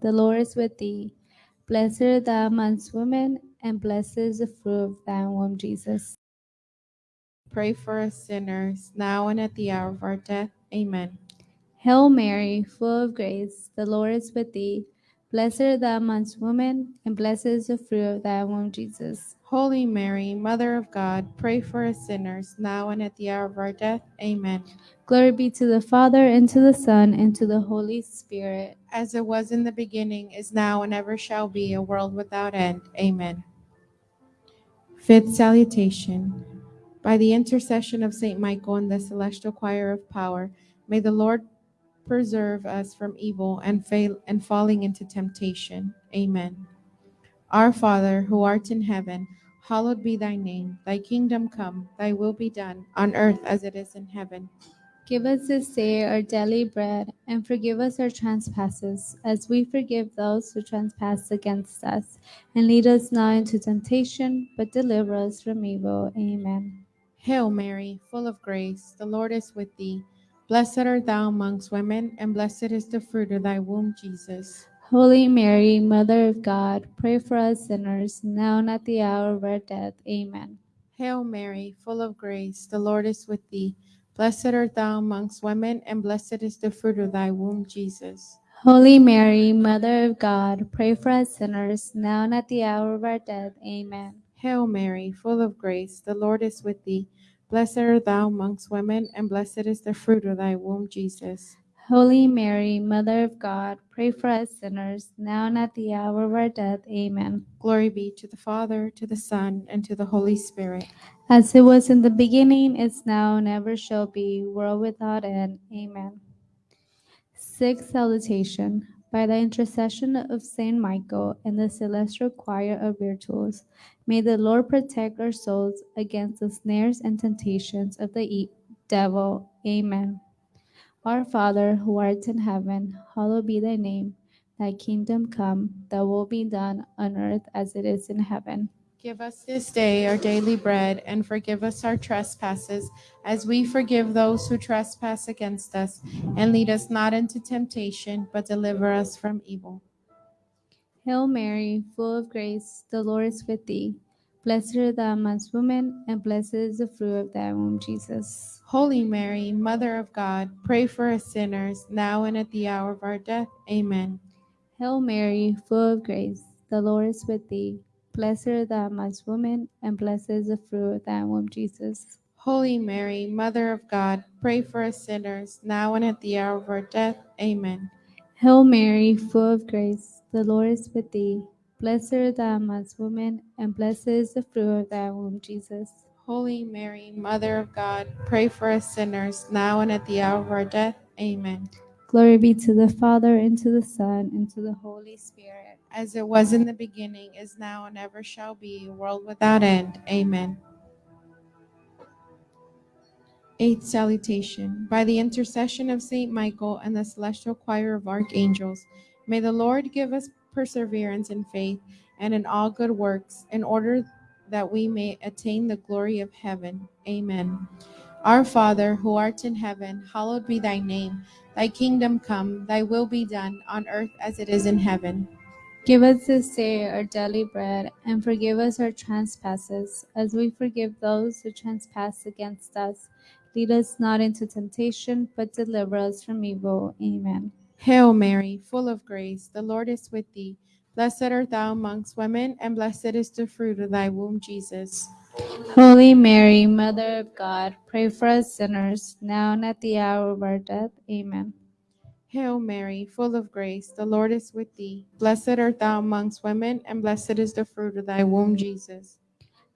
the Lord is with thee. Blessed art thou amongst women, and blessed is the fruit of thy womb, Jesus. Pray for us sinners, now and at the hour of our death. Amen. Hail Mary, full of grace, the Lord is with thee. Blessed thou amongst women, and blessed is the fruit of thy womb, Jesus. Holy Mary, Mother of God, pray for us sinners, now and at the hour of our death. Amen. Glory be to the Father, and to the Son, and to the Holy Spirit. As it was in the beginning, is now, and ever shall be, a world without end. Amen. Fifth Salutation. By the intercession of Saint Michael and the celestial choir of power, may the Lord preserve us from evil and fail and falling into temptation. Amen. Our Father, who art in heaven, hallowed be thy name. Thy kingdom come, thy will be done, on earth as it is in heaven. Give us this day our daily bread, and forgive us our trespasses, as we forgive those who trespass against us. And lead us not into temptation, but deliver us from evil. Amen. Hail Mary, full of grace, the Lord is with thee. Blessed art thou amongst women, and blessed is the fruit of thy womb, Jesus. Holy Mary, Mother of God, pray for us sinners, now and at the hour of our death. Amen. Hail Mary, full of grace, the Lord is with thee. Blessed art thou amongst women, and blessed is the fruit of thy womb, Jesus. Holy Mary, Mother of God, pray for us sinners, now and at the hour of our death. Amen. Hail Mary, full of grace, the Lord is with thee. Blessed art thou amongst women, and blessed is the fruit of thy womb, Jesus. Holy Mary, Mother of God, pray for us sinners, now and at the hour of our death. Amen. Glory be to the Father, to the Son, and to the Holy Spirit. As it was in the beginning, is now, and ever shall be, world without end. Amen. Sixth Salutation. By the intercession of Saint Michael and the celestial choir of virtues, may the Lord protect our souls against the snares and temptations of the devil. Amen. Our Father, who art in heaven, hallowed be thy name. Thy kingdom come, thy will be done on earth as it is in heaven. Give us this day our daily bread, and forgive us our trespasses, as we forgive those who trespass against us. And lead us not into temptation, but deliver us from evil. Hail Mary, full of grace, the Lord is with thee. Blessed art thou amongst women, and blessed is the fruit of thy womb, Jesus. Holy Mary, Mother of God, pray for us sinners, now and at the hour of our death. Amen. Hail Mary, full of grace, the Lord is with thee. Blessed art thou amongst women, and blessed is the fruit of thy womb, Jesus. Holy Mary, Mother of God, pray for us sinners, now and at the hour of our death. Amen. Hail Mary, full of grace, the Lord is with thee. Blessed art thou amongst women, and blessed is the fruit of thy womb, Jesus. Holy Mary, Mother of God, pray for us sinners, now and at the hour of our death. Amen. Glory be to the Father, and to the Son, and to the Holy Spirit. As it was in the beginning, is now, and ever shall be, world without end. Amen. Eighth Salutation. By the intercession of Saint Michael and the celestial choir of archangels, may the Lord give us perseverance in faith and in all good works, in order that we may attain the glory of heaven. Amen. Our Father, who art in heaven, hallowed be thy name. Thy kingdom come, thy will be done, on earth as it is in heaven. Give us this day our daily bread, and forgive us our trespasses, as we forgive those who trespass against us. Lead us not into temptation, but deliver us from evil. Amen. Hail Mary, full of grace, the Lord is with thee. Blessed art thou amongst women, and blessed is the fruit of thy womb, Jesus. Holy Mary, Mother of God, pray for us sinners, now and at the hour of our death. Amen. Hail Mary, full of grace, the Lord is with thee. Blessed art thou amongst women, and blessed is the fruit of thy womb, Jesus.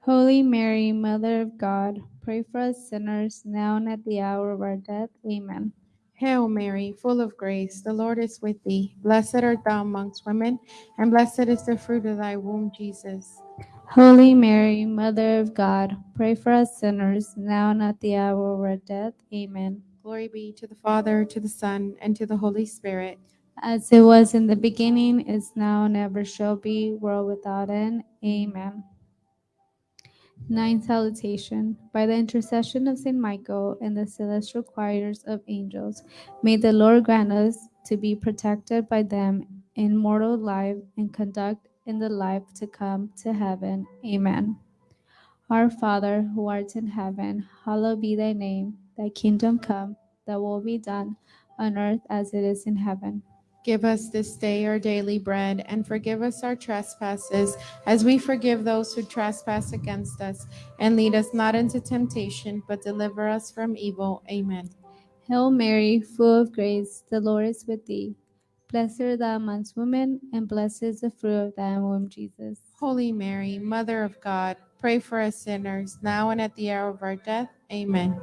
Holy Mary, Mother of God, pray for us sinners, now and at the hour of our death. Amen. Hail Mary, full of grace, the Lord is with thee. Blessed art thou amongst women, and blessed is the fruit of thy womb, Jesus. Holy Mary, Mother of God, pray for us sinners, now and at the hour of our death. Amen. Glory be to the Father, to the Son, and to the Holy Spirit. As it was in the beginning, is now, and ever shall be, world without end. Amen. Ninth Salutation. By the intercession of Saint Michael and the celestial choirs of angels, may the Lord grant us to be protected by them in mortal life and conduct in the life to come to heaven. Amen. Our Father, who art in heaven, hallowed be thy name. Thy kingdom come, thy will be done, on earth as it is in heaven. Give us this day our daily bread, and forgive us our trespasses, as we forgive those who trespass against us. And lead us not into temptation, but deliver us from evil. Amen. Hail Mary, full of grace, the Lord is with thee. Blessed art thou amongst women, and blessed is the fruit of thy womb, Jesus. Holy Mary, Mother of God, pray for us sinners, now and at the hour of our death. Amen.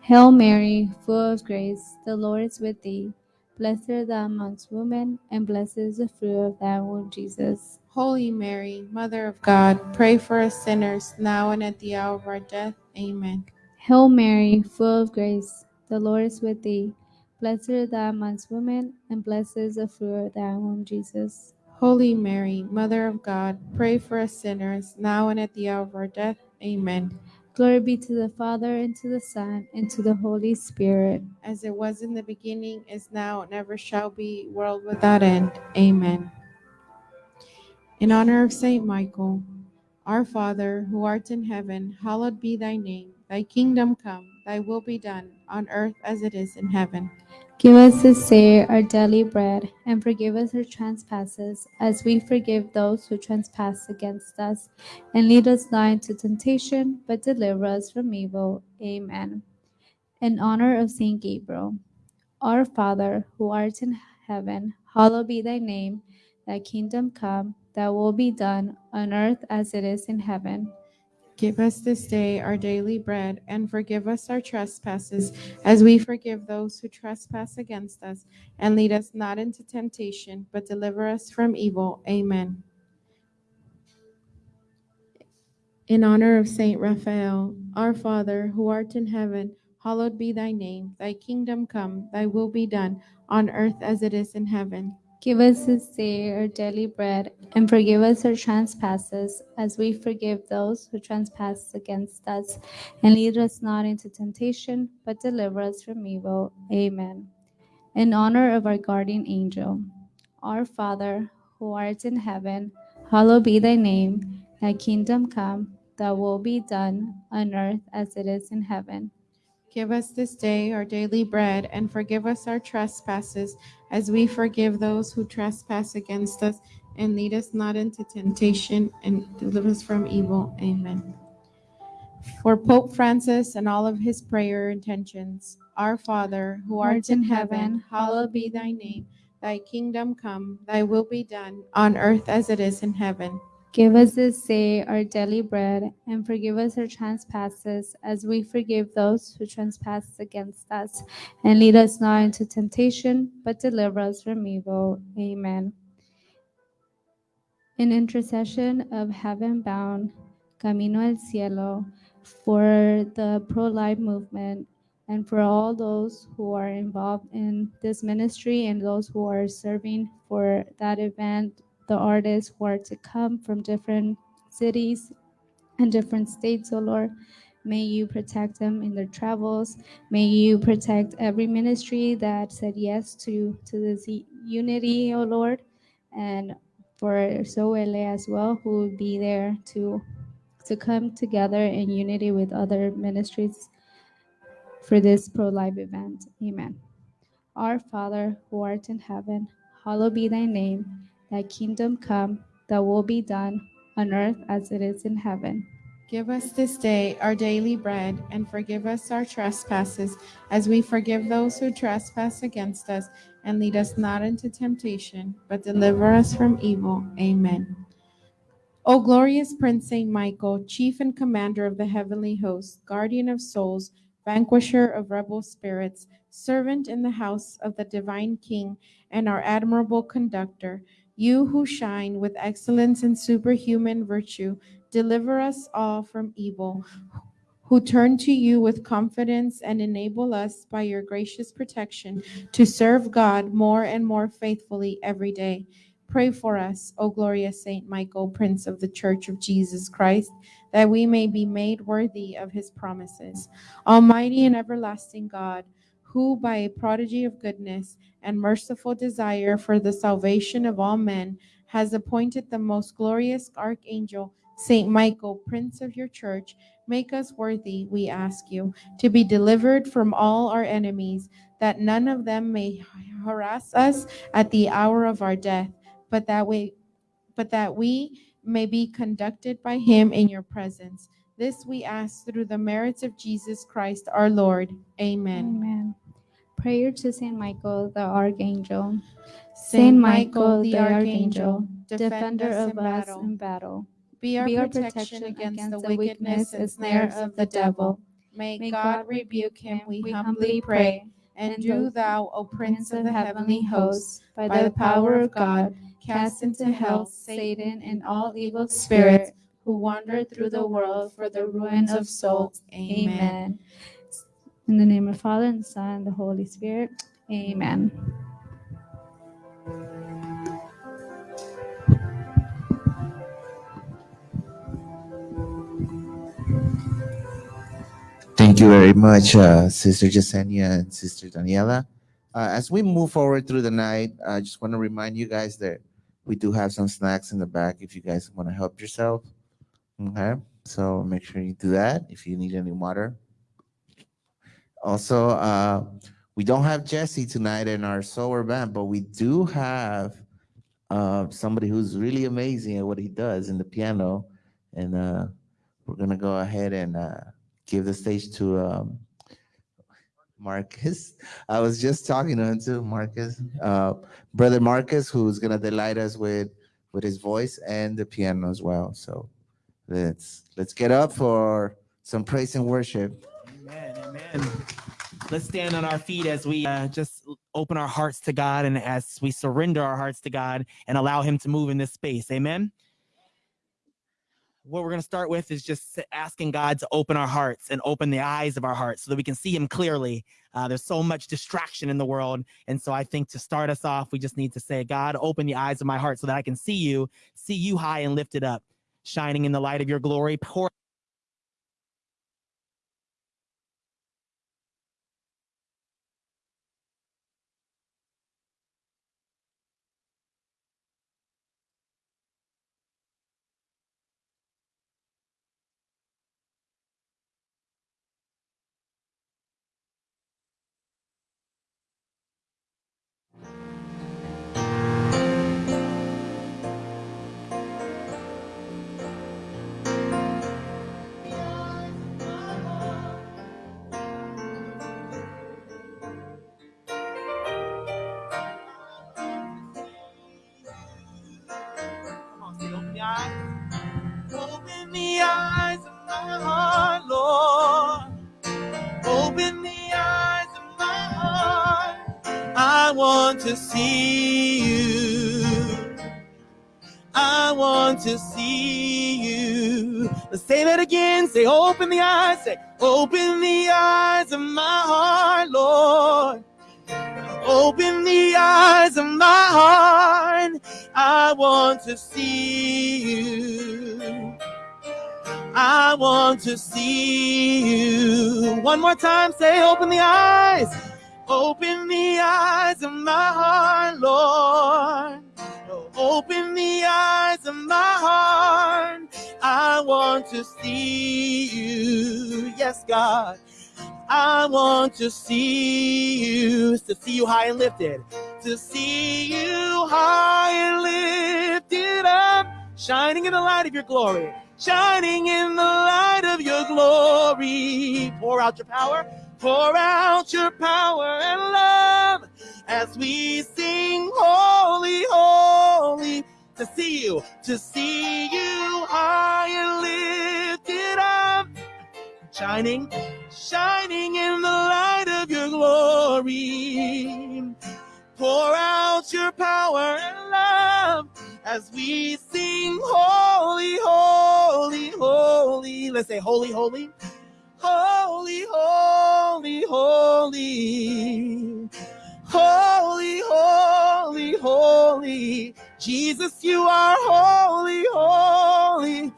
Hail Mary, full of grace, the Lord is with thee. Blessed are thou amongst women, and blessed is the fruit of thy womb, Jesus. Holy Mary, Mother of God, pray for us sinners, now and at the hour of our death. Amen. Hail Mary, full of grace, the Lord is with thee. Blessed are thou amongst women, and blessed is the fruit of thy womb, Jesus. Holy Mary, Mother of God, pray for us sinners, now and at the hour of our death. Amen. Glory be to the Father, and to the Son, and to the Holy Spirit. As it was in the beginning, is now, and ever shall be, world without end. Amen. In honor of Saint Michael, our Father, who art in heaven, hallowed be thy name. Thy kingdom come, thy will be done, on earth as it is in heaven. Give us this day our daily bread, and forgive us our trespasses, as we forgive those who trespass against us. And lead us not into temptation, but deliver us from evil. Amen. In honor of Saint Gabriel, our Father, who art in heaven, hallowed be thy name. Thy kingdom come, thy will be done, on earth as it is in heaven. Give us this day our daily bread, and forgive us our trespasses, as we forgive those who trespass against us. And lead us not into temptation, but deliver us from evil. Amen. In honor of Saint Raphael, our Father, who art in heaven, hallowed be thy name. Thy kingdom come, thy will be done, on earth as it is in heaven. Give us this day our daily bread, and forgive us our trespasses, as we forgive those who trespass against us. And lead us not into temptation, but deliver us from evil. Amen. In honor of our guardian angel, our Father, who art in heaven, hallowed be thy name. Thy kingdom come, thy will be done, on earth as it is in heaven. Give us this day our daily bread, and forgive us our trespasses, as we forgive those who trespass against us. And lead us not into temptation, and deliver us from evil. Amen. For Pope Francis and all of his prayer intentions, our Father, who art in heaven, hallowed be thy name. Thy kingdom come, thy will be done, on earth as it is in heaven. Give us this day our daily bread, and forgive us our trespasses, as we forgive those who trespass against us. And lead us not into temptation, but deliver us from evil. Amen. In intercession of heaven bound, Camino al Cielo, for the pro life movement, and for all those who are involved in this ministry and those who are serving for that event the artists who are to come from different cities and different states, oh Lord. May you protect them in their travels. May you protect every ministry that said yes to, to this unity, oh Lord. And for Zoele as well, who will be there to, to come together in unity with other ministries for this pro life event. Amen. Our Father, who art in heaven, hallowed be thy name. Thy kingdom come, thy will be done, on earth as it is in heaven. Give us this day our daily bread, and forgive us our trespasses, as we forgive those who trespass against us. And lead us not into temptation, but deliver us from evil. Amen. O glorious Prince Saint Michael, chief and commander of the heavenly host, guardian of souls, vanquisher of rebel spirits, servant in the house of the divine King, and our admirable conductor, you who shine with excellence and superhuman virtue, deliver us all from evil, who turn to you with confidence and enable us by your gracious protection to serve God more and more faithfully every day. Pray for us, O glorious Saint Michael, Prince of the Church of Jesus Christ, that we may be made worthy of his promises. Almighty and everlasting God, who, by a prodigy of goodness and merciful desire for the salvation of all men, has appointed the most glorious archangel, Saint Michael, Prince of your church, make us worthy, we ask you, to be delivered from all our enemies, that none of them may harass us at the hour of our death, but that we but that we may be conducted by him in your presence. This we ask through the merits of Jesus Christ our Lord. Amen. Amen. Prayer to Saint Michael, the Archangel. Saint Michael, the Archangel, defender of us battle. in battle. Be our Be our protection against the wickedness and snares of the devil. May God rebuke him, we humbly pray. And do thou, O Prince of the heavenly hosts, by by the power of God, cast into hell Satan and all evil spirits who wander through the world for the ruin of souls. Amen. In the name of the Father and Son and the Holy Spirit. Amen. Thank you very much, uh, Sister Jasenia and Sister Daniela. Uh, as we move forward through the night, I just want to remind you guys that we do have some snacks in the back if you guys want to help yourself. Okay, so make sure you do that if you need any water. Also, uh, we don't have Jesse tonight in our solar band, but we do have uh, somebody who's really amazing at what he does in the piano, and uh, we're gonna go ahead and uh, give the stage to um, Marcus. I was just talking to him too, Marcus, uh, brother Marcus, who's gonna delight us with with his voice and the piano as well. So let's let's get up for some praise and worship. Amen. Let's stand on our feet as we uh, just open our hearts to God and as we surrender our hearts to God and allow Him to move in this space. Amen. What we're going to start with is just asking God to open our hearts and open the eyes of our hearts so that we can see Him clearly. Uh, there's so much distraction in the world. And so I think to start us off, we just need to say, God, open the eyes of my heart so that I can see you, see you high and lifted up, shining in the light of your glory. Say, open the eyes of my heart, Lord. Open the eyes of my heart. I want to see you. I want to see you. One more time, say, open the eyes. Open the eyes of my heart, Lord. Open the eyes of my heart. I want to see you. Yes, God. I want to see you, to see you high and lifted, to see you high and lifted up, shining in the light of your glory, shining in the light of your glory. Pour out your power, pour out your power and love as we sing, Holy, Holy, to see you, to see you high and lifted up shining, shining in the light of your glory. Pour out your power and love as we sing, Holy, Holy, Holy. Let's say, Holy, Holy, Holy, Holy, Holy. Holy, holy, holy. Jesus, you are holy, holy.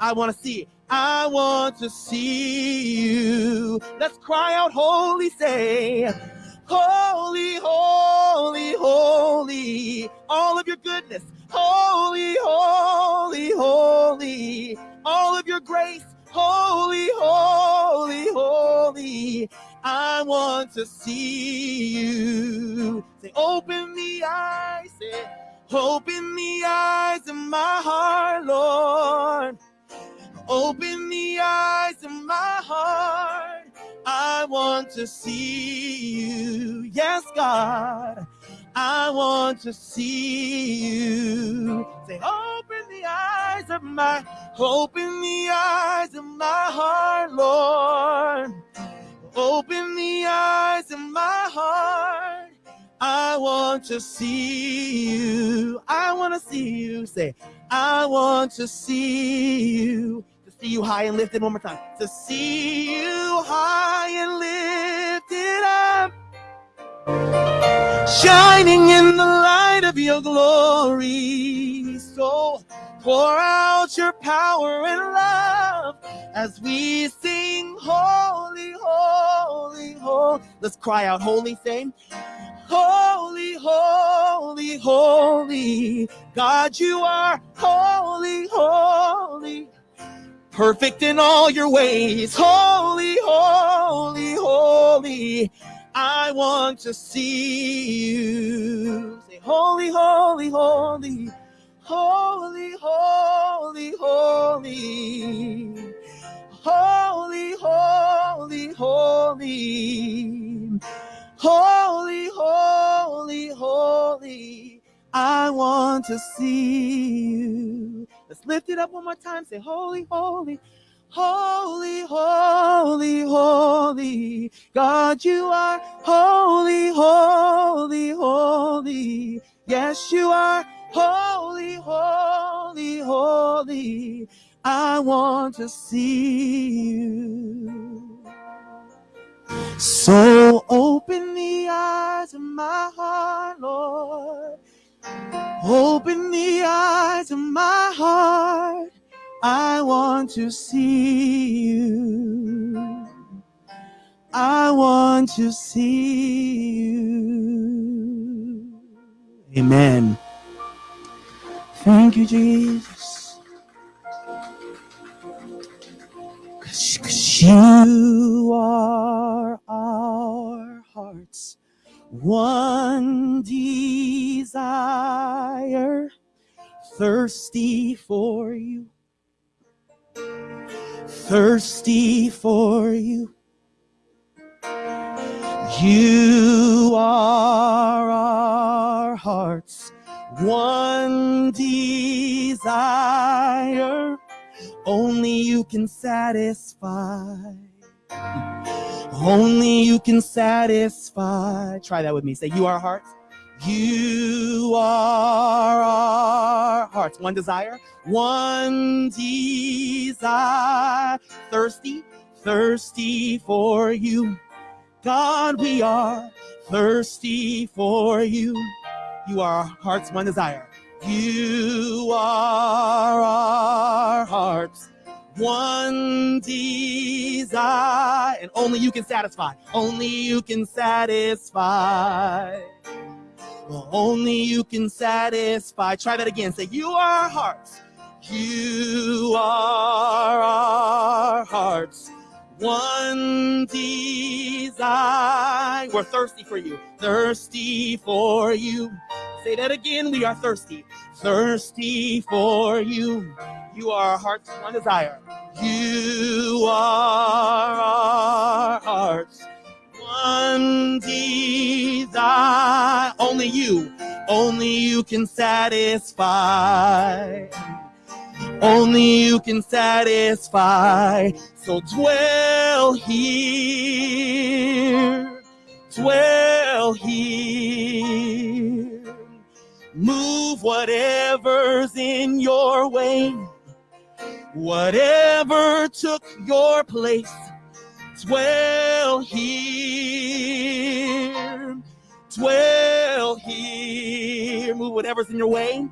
I want to see. I want to see you. Let's cry out, holy, say, Holy, holy, holy. All of your goodness. Holy, holy, holy. All of your grace. Holy, holy, holy. I want to see you. Say, open the eyes. Say, open the eyes of my heart, Lord. Open the eyes of my heart. I want to see you. Yes, God. I want to see you. Say, open the eyes of my, open the eyes of my heart, Lord. Open the eyes of my heart. I want to see you. I want to see you. Say, I want to see you. To see you high and lifted one more time. To see you high and lifted up. Shining in the light of your glory. So pour out your power and love as we sing holy, holy, holy. Let's cry out holy thing. Holy, holy, holy. God, you are holy, holy. Perfect in all your ways. Holy, holy, holy. I want to see you. Say, holy, holy, holy. Holy, holy, holy. Holy, holy, holy. Holy, holy, holy. I want to see you. Let's lift it up one more time. Say, holy, holy. Holy, holy, holy. Holy. God, you are holy, holy, holy. Yes, you are holy, holy, holy. I want to see you. So open the eyes of my heart, Lord. Open the eyes of my heart. I want to see you. I want to see you. Amen. Thank you, Jesus. Cause, you are our hearts. One desire, thirsty for you, thirsty for you. You are our hearts, one desire, only you can satisfy. Only you can satisfy. Try that with me. Say, You are our hearts. You are our hearts. One desire, one desire. Thirsty, thirsty for you. God, we are thirsty for you. You are our heart's one desire. You are our hearts one desire, and only you can satisfy. Only you can satisfy. Well, only you can satisfy. Try that again. Say, You are our hearts. You are our hearts. One desire. We're thirsty for you. Thirsty for you. Say that again. We are thirsty. Thirsty for you. You are our heart's one desire. You are our hearts. One desire. Only you, only you can satisfy. Only you can satisfy. So dwell here. Dwell here. Move whatever's in your way. Whatever took your place, dwell here, dwell here. Move whatever's in your way,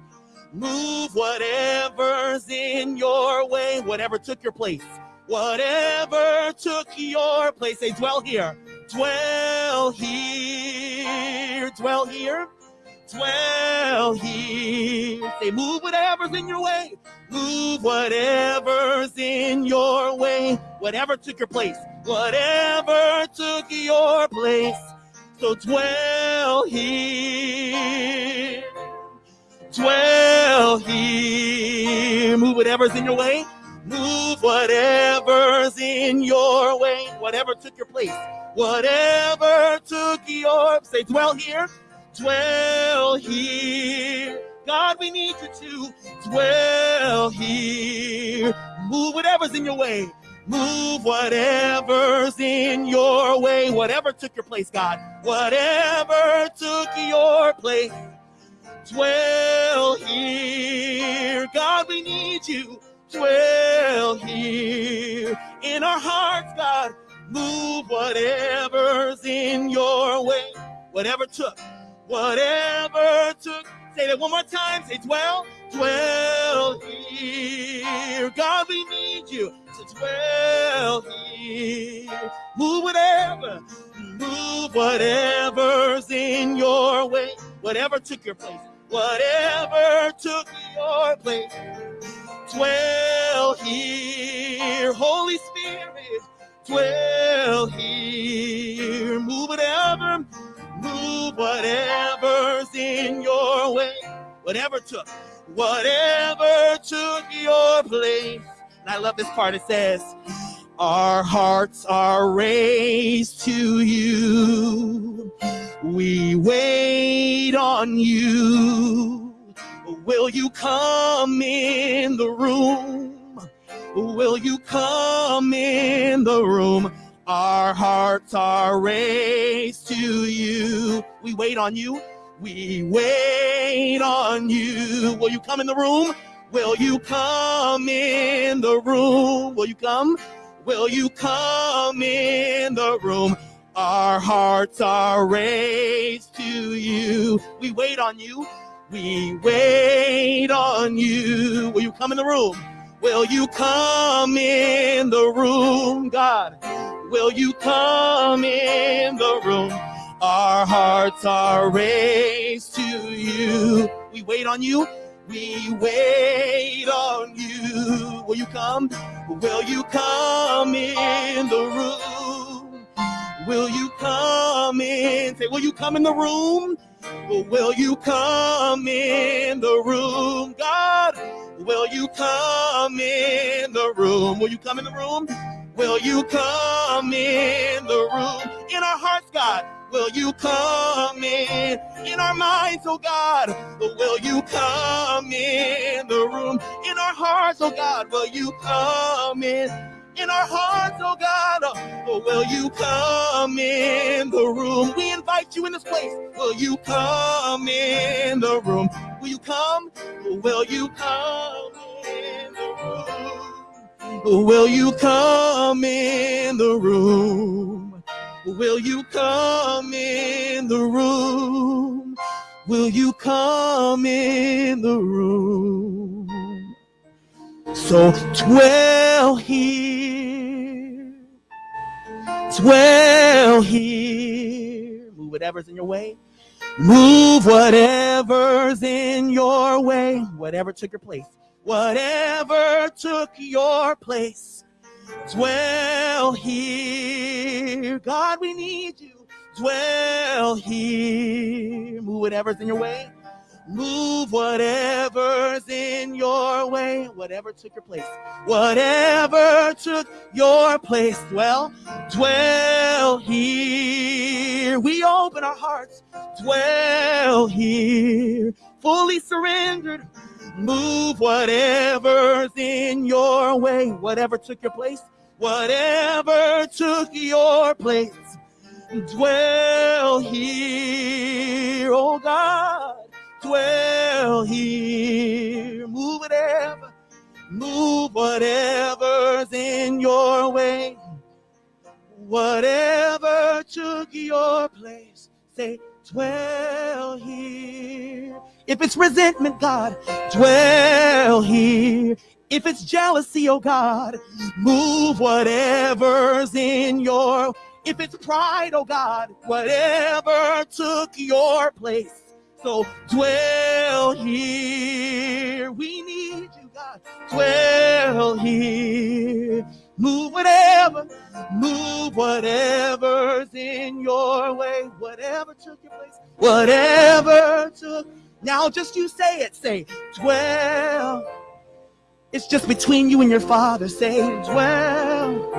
move whatever's in your way, whatever took your place, whatever took your place. Say, dwell here, dwell here, dwell here, dwell here. Say, move whatever's in your way, move whatever's in your way, whatever took your place, whatever took your place. So dwell here, dwell here, move whatever's in your way. Move whatever's in your way, whatever took your place, whatever took your say, dwell here, dwell here. God, we need you to dwell here. Move whatever's in your way. Move whatever's in your way, whatever took your place, God, whatever took your place. Dwell here. God, we need you dwell here in our hearts, God. Move whatever's in your way, whatever took, whatever took. Say that one more time. Say, dwell, dwell here. God, we need you to dwell here. Move whatever, move whatever's in your way, whatever took your place, whatever took your place dwell here. Holy Spirit, dwell here. Move whatever, move whatever's in your way. Whatever took, whatever took your place. And I love this part. It says, Our hearts are raised to you. We wait on you. Will you come in the room? Will you come in the room? Our hearts are raised to you. We wait on you. We wait on you. Will you come in the room? Will you come in the room? Will you come? Will you come in the room? Our hearts are raised to you. We wait on you. We wait on you. Will you come in the room? Will you come in the room, God? Will you come in the room? Our hearts are raised to you. We wait on you. We wait on you. Will you come? Will you come in the room? Will you come in? Say, will you come in the room? Will you come in the room, God? Will you come in the room? Will you come in the room? Will you come in the room? In our hearts, God. Will you come in? In our minds, oh God. Will you come in the room? In our hearts, oh God. Will you come in? in our hearts, oh God. Will you come in the room? We invite you in this place. Will you come in the room? Will you come? Will you come in the room? Will you come in the room? Will you come in the room? Will you come in the room? So dwell here, dwell here. Move whatever's in your way. Move whatever's in your way. Whatever took your place. Whatever took your place. Dwell here. God, we need you. Dwell here. Move whatever's in your way. Move whatever's in your way, whatever took your place, whatever took your place. Dwell, dwell here. We open our hearts, dwell here, fully surrendered. Move whatever's in your way, whatever took your place, whatever took your place. Dwell here, oh God dwell here. Move whatever, move whatever's in your way. Whatever took your place, say, dwell here. If it's resentment, God, dwell here. If it's jealousy, oh God, move whatever's in your If it's pride, oh God, whatever took your place. So dwell here. We need you, God. Dwell here. Move whatever, move whatever's in your way. Whatever took your place, whatever took. Now just you say it. Say, dwell. It's just between you and your father. Say, dwell.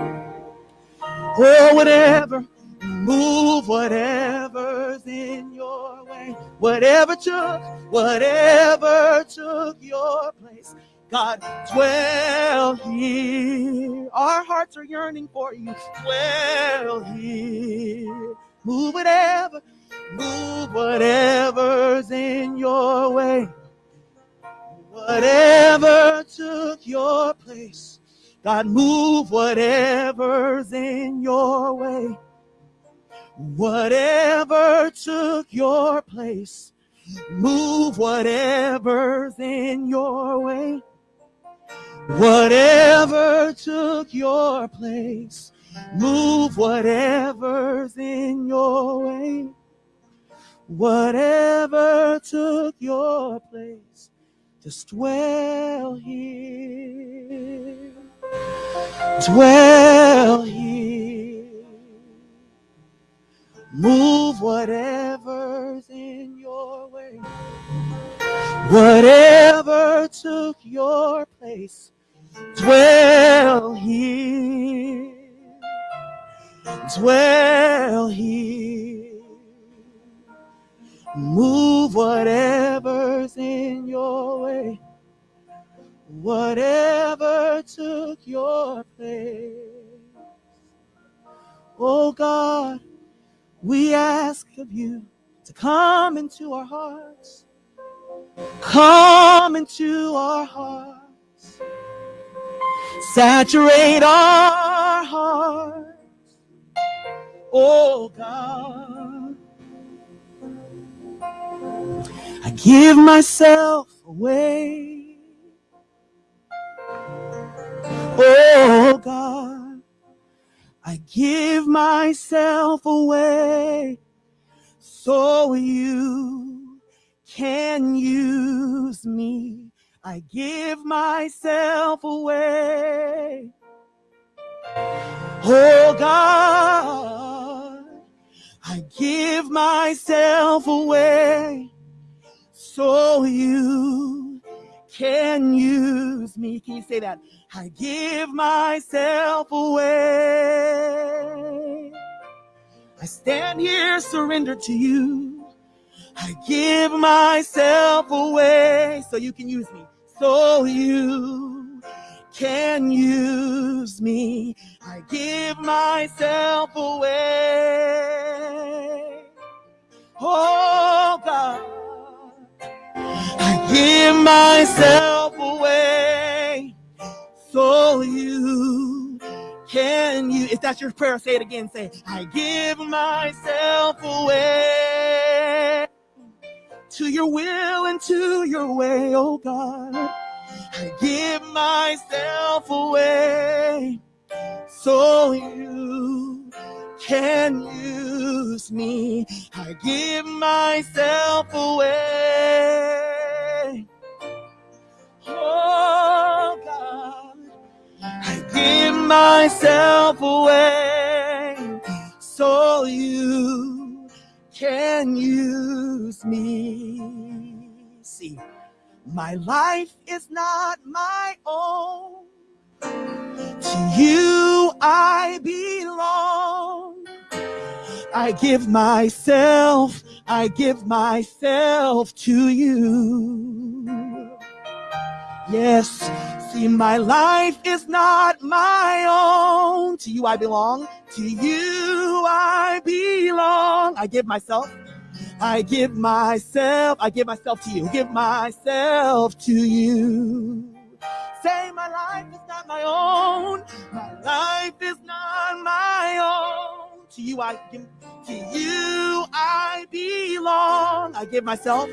Oh, whatever. Move whatever's in your way. Whatever took, whatever took your place. God, dwell here. Our hearts are yearning for you. Dwell here. Move whatever, move whatever's in your way. Whatever took your place. God, move whatever's in your way. Whatever took your place, move whatever's in your way. Whatever took your place, move whatever's in your way. Whatever took your place, just dwell here. Dwell here. Move whatever's in your way. Whatever took your place, dwell here. Dwell here. Move whatever's in your way. Whatever took your place. Oh God, we ask of you to come into our hearts. Come into our hearts. Saturate our hearts. Oh God. Give myself away. Oh God. I give myself away so you can use me. I give myself away. Oh God, I give myself away so you can use me. Can you say that? I give myself away. I stand here surrendered to you. I give myself away so you can use me. So you can use me. I give myself away. Oh God. Give myself away so you. Can you if that's your prayer say it again. Say I give myself away to your will and to your way oh God. I give myself away so you. Can use me. I give myself away myself away so you can use me. See, my life is not my own. To you I belong. I give myself, I give myself to you. Yes, see, my life is not my own. To you I belong. To you I belong. I give myself. I give myself. I give myself to you. Give myself to you. Say, my life is not my own. My life is not my own. To you I give. To you I belong. I give myself.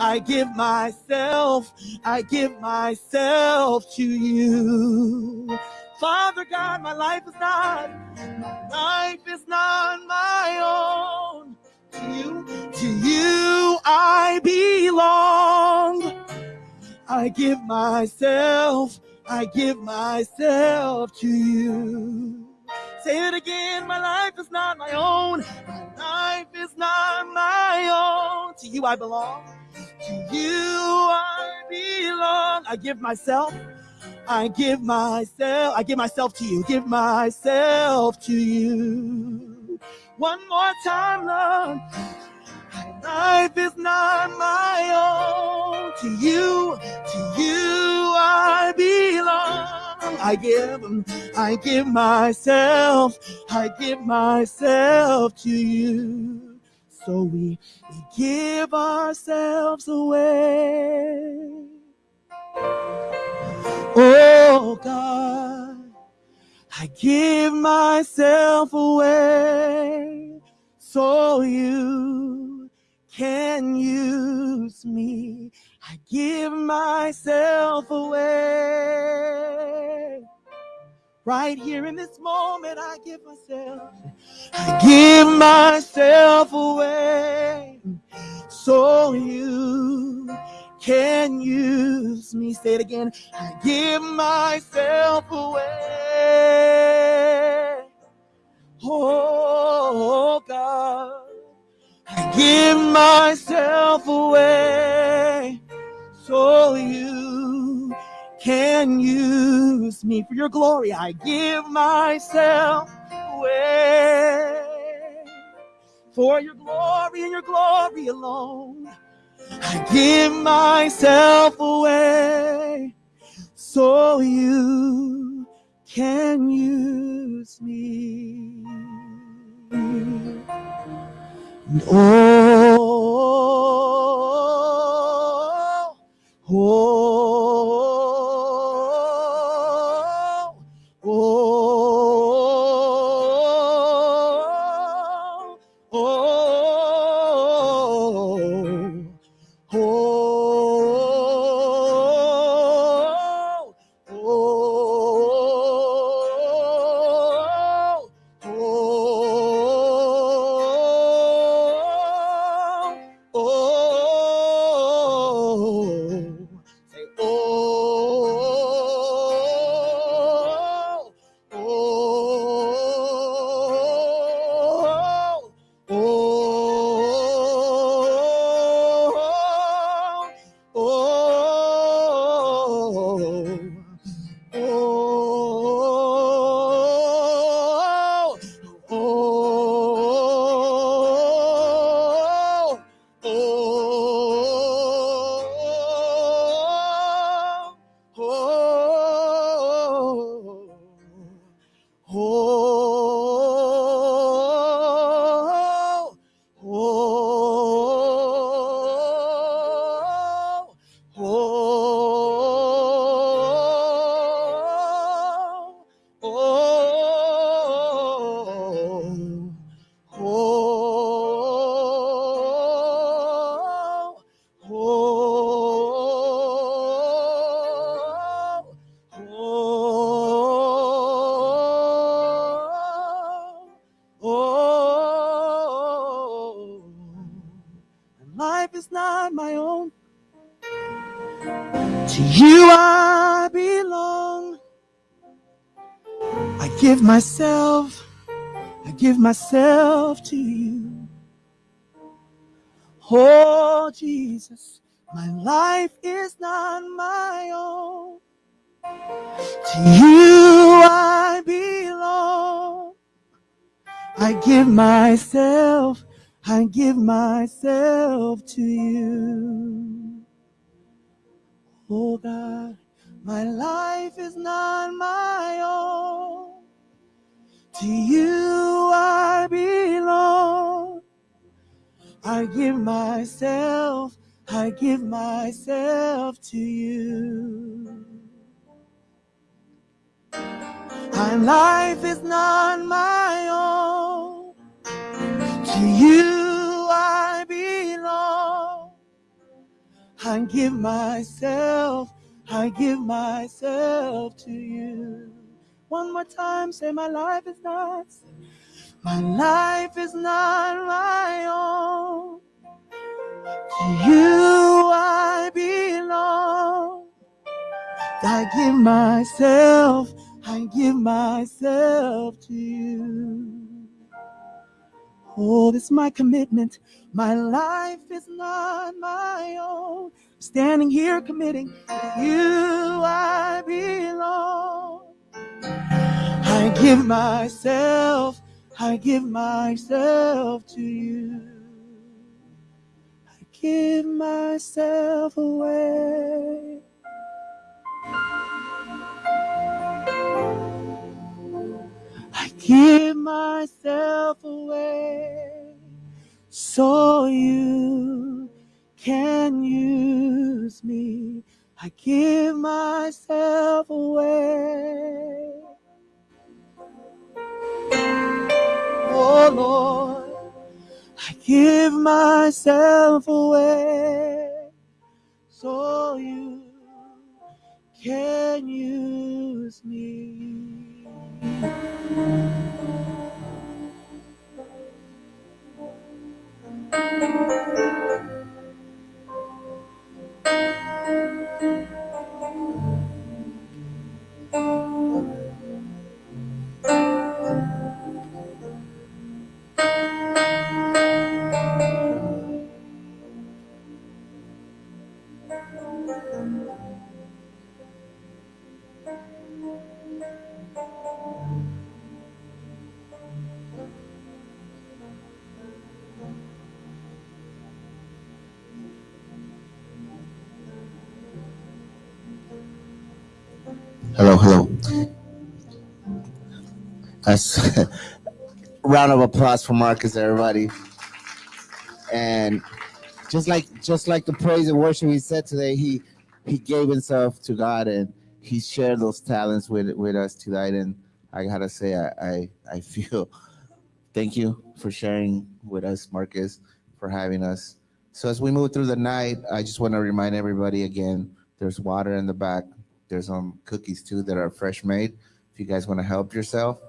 I give myself, I give myself to you. Father God, my life is not, my life is not my own. To you, to you I belong. I give myself, I give myself to you. Say it again, my life is not my own. My life is not my own. To you I belong. To you I belong. I give myself. I give myself. I give myself to you. Give myself to you. One more time, Lord. My life is not my own. To you, to you I belong. I give, I give myself, I give myself to you. So we, we give ourselves away. Oh God, I give myself away so you can use me. I give myself away. Right here in this moment, I give myself. I give myself away so you can use me. Say it again. I give myself away. Oh God, I give myself away so you can use me for your glory. I give myself away for your glory and your glory alone. I give myself away so you can use me. And oh, myself to you. Oh, Jesus, my life is not my own. To you I belong. I give myself, I give myself to you. Oh God, my life is not my own. To you I I give myself, I give myself to you. My life is not my own. To you I belong. I give myself, I give myself to you. One more time, say my life is not. My life is not my own. You I belong. I give myself, I give myself to you. Oh, this is my commitment. My life is not my own. Standing here committing to you I belong. I give myself, I give myself to you. Give myself away. I give myself away so you can use me. I give myself away. Oh Lord, I give myself away so you can use me. Round of applause for Marcus, everybody. And just like just like the praise and worship he said today, he he gave himself to God and he shared those talents with with us tonight. And I gotta say, I I, I feel thank you for sharing with us, Marcus, for having us. So as we move through the night, I just want to remind everybody again, there's water in the back. There's some cookies too that are fresh made. If you guys want to help yourself,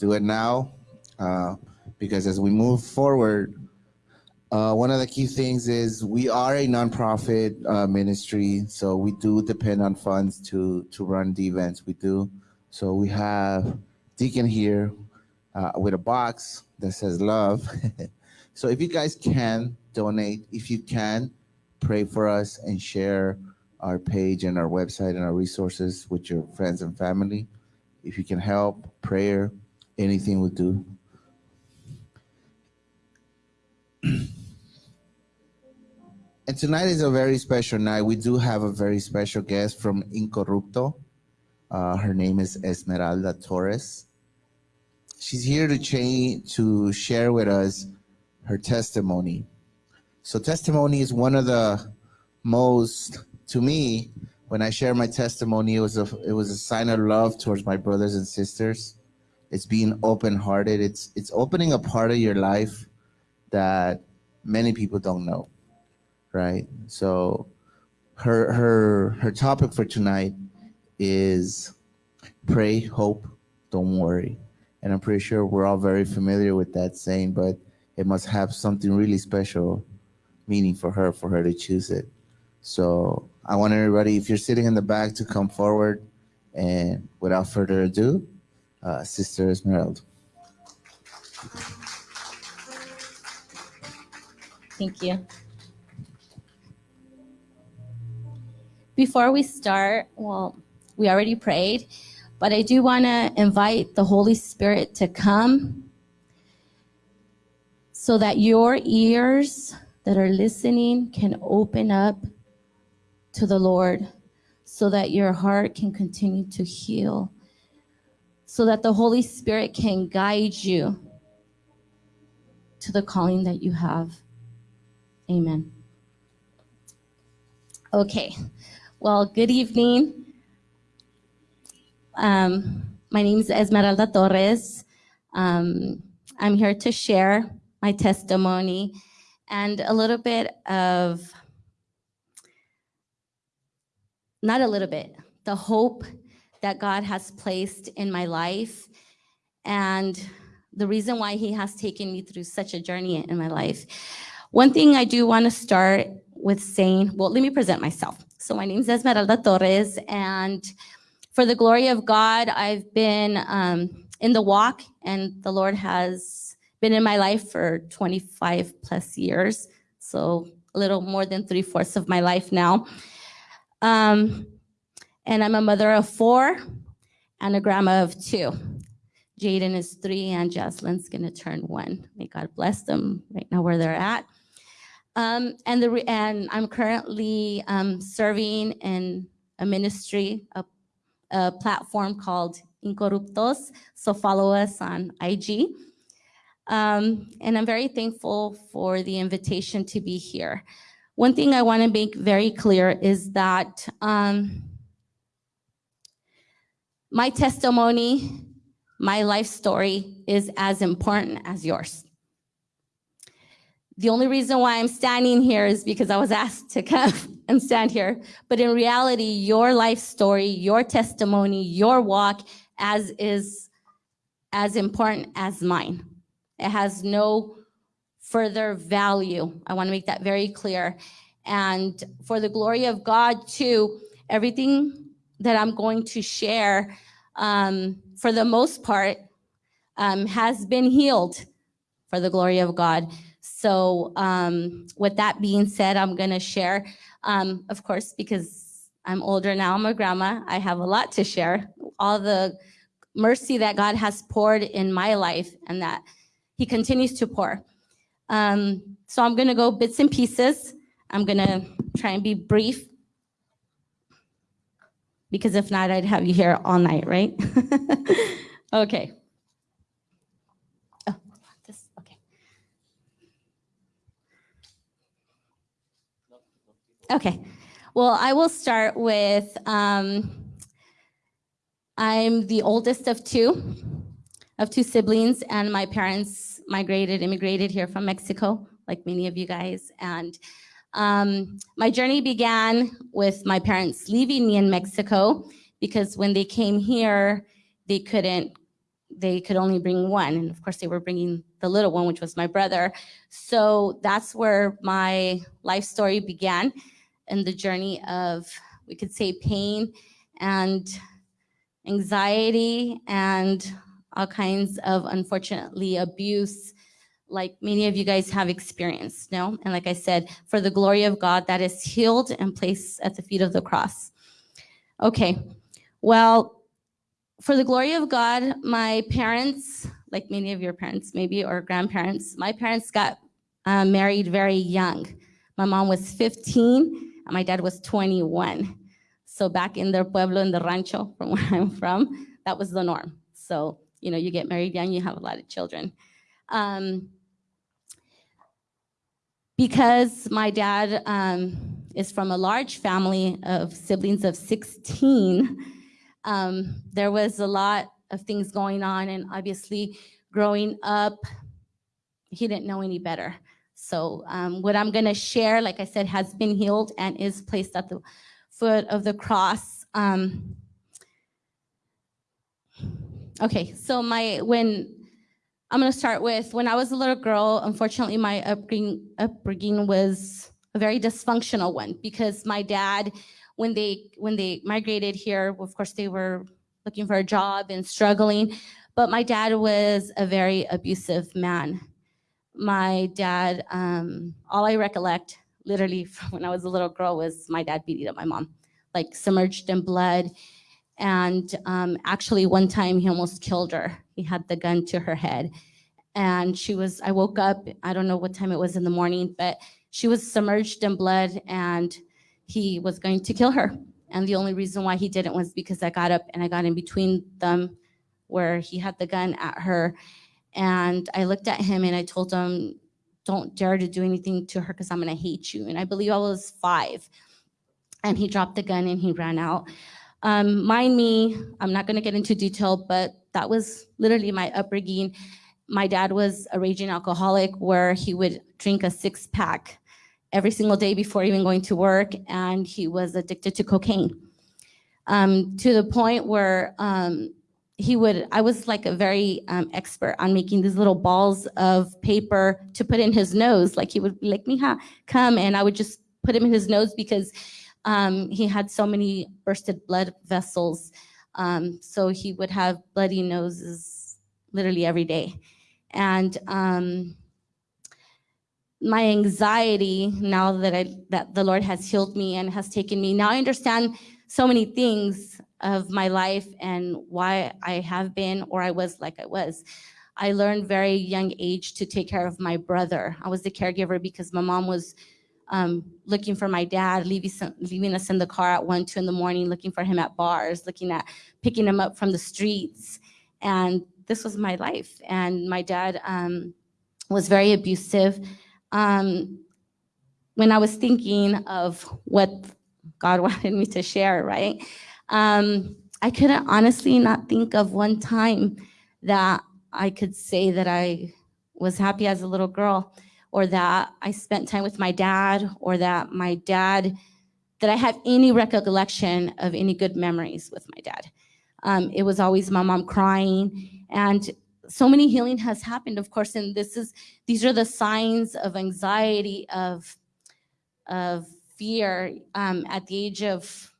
do it now. Uh, because as we move forward, uh, one of the key things is we are a nonprofit uh, ministry, so we do depend on funds to to run the events we do. So we have Deacon here uh, with a box that says love. so if you guys can donate, if you can, pray for us and share our page and our website and our resources with your friends and family. If you can help, prayer, anything will do. And tonight is a very special night. We do have a very special guest from Incorrupto. Uh, her name is Esmeralda Torres. She's here to change, to share with us her testimony. So testimony is one of the most, to me, when I share my testimony, it was a it was a sign of love towards my brothers and sisters. It's being open-hearted. It's it's opening a part of your life that many people don't know right? So her her her topic for tonight is pray, hope, don't worry. And I'm pretty sure we're all very familiar with that saying, but it must have something really special meaning for her for her to choose it. So I want everybody, if you're sitting in the back, to come forward. And without further ado, uh, Sister Esmeralda. Thank you. Before we start, well, we already prayed, but I do want to invite the Holy Spirit to come so that your ears that are listening can open up to the Lord, so that your heart can continue to heal, so that the Holy Spirit can guide you to the calling that you have. Amen. Okay, well, good evening. Um, my name is Esmeralda Torres. Um, I'm here to share my testimony and a little bit of, not a little bit, the hope that God has placed in my life and the reason why he has taken me through such a journey in my life. One thing I do want to start with saying, well, let me present myself. So my name is Esmeralda Torres, and for the glory of God, I've been um, in the walk, and the Lord has been in my life for 25 plus years. So a little more than three fourths of my life now. Um, and I'm a mother of four and a grandma of two. Jaden is three and Jocelyn's gonna turn one. May God bless them right now where they're at. Um, and the and I'm currently um, serving in a ministry, a, a platform called Incorruptos. So follow us on IG. Um, and I'm very thankful for the invitation to be here. One thing I want to make very clear is that um, my testimony, my life story is as important as yours. The only reason why I'm standing here is because I was asked to come and stand here. But in reality, your life story, your testimony, your walk as is as important as mine. It has no further value. I want to make that very clear. And for the glory of God, too, everything that I'm going to share, um, for the most part, um, has been healed for the glory of God. So, um, with that being said, I'm going to share, um, of course, because I'm older now, I'm a grandma, I have a lot to share. All the mercy that God has poured in my life and that He continues to pour. Um, so I'm going to go bits and pieces. I'm going to try and be brief because if not, I'd have you here all night, right? okay. Oh, this, okay. Okay. Well, I will start with um, I'm the oldest of two, of two siblings, and my parents migrated, immigrated here from Mexico, like many of you guys. And um, my journey began with my parents leaving me in Mexico because when they came here, they couldn't, they could only bring one. And of course, they were bringing the little one, which was my brother. So that's where my life story began and the journey of, we could say, pain and anxiety and all kinds of, unfortunately, abuse like many of you guys have experienced, no? And like I said, for the glory of God that is healed and placed at the feet of the cross. Okay, well, for the glory of God, my parents, like many of your parents maybe, or grandparents, my parents got uh, married very young. My mom was 15 and my dad was 21. So back in their pueblo, in the rancho, from where I'm from, that was the norm. So, you know, you get married young, you have a lot of children. Um, because my dad um, is from a large family of siblings of 16, um, there was a lot of things going on. And obviously, growing up, he didn't know any better. So, um, what I'm going to share, like I said, has been healed and is placed at the foot of the cross. Um, okay, so my when I'm going to start with when I was a little girl, unfortunately, my upbringing, upbringing was a very dysfunctional one because my dad, when they, when they migrated here, of course, they were looking for a job and struggling, but my dad was a very abusive man. My dad, um, all I recollect literally from when I was a little girl was my dad beating up my mom, like submerged in blood. And um, actually, one time he almost killed her. He had the gun to her head. And she was, I woke up, I don't know what time it was in the morning, but she was submerged in blood and he was going to kill her. And the only reason why he didn't was because I got up and I got in between them where he had the gun at her. And I looked at him and I told him, don't dare to do anything to her because I'm going to hate you. And I believe I was five. And he dropped the gun and he ran out. Um, mind me, I'm not going to get into detail, but that was literally my upbringing. My dad was a raging alcoholic where he would drink a six pack every single day before even going to work, and he was addicted to cocaine um, to the point where um, he would, I was like a very um, expert on making these little balls of paper to put in his nose. Like he would be like, Mija, come. And I would just put him in his nose because um, he had so many bursted blood vessels. Um, so he would have bloody noses literally every day. And um, my anxiety now that I that the Lord has healed me and has taken me. Now I understand so many things of my life and why I have been or I was like I was. I learned very young age to take care of my brother. I was the caregiver because my mom was um, looking for my dad, leaving, leaving us in the car at one, two in the morning, looking for him at bars, looking at picking him up from the streets. And this was my life. And my dad um, was very abusive. Um, when I was thinking of what God wanted me to share, right? Um, I couldn't honestly not think of one time that I could say that I was happy as a little girl or that I spent time with my dad or that my dad, that I have any recollection of any good memories with my dad. Um, it was always my mom crying and so many healing has happened, of course, and this is, these are the signs of anxiety, of, of fear. Um, at the age of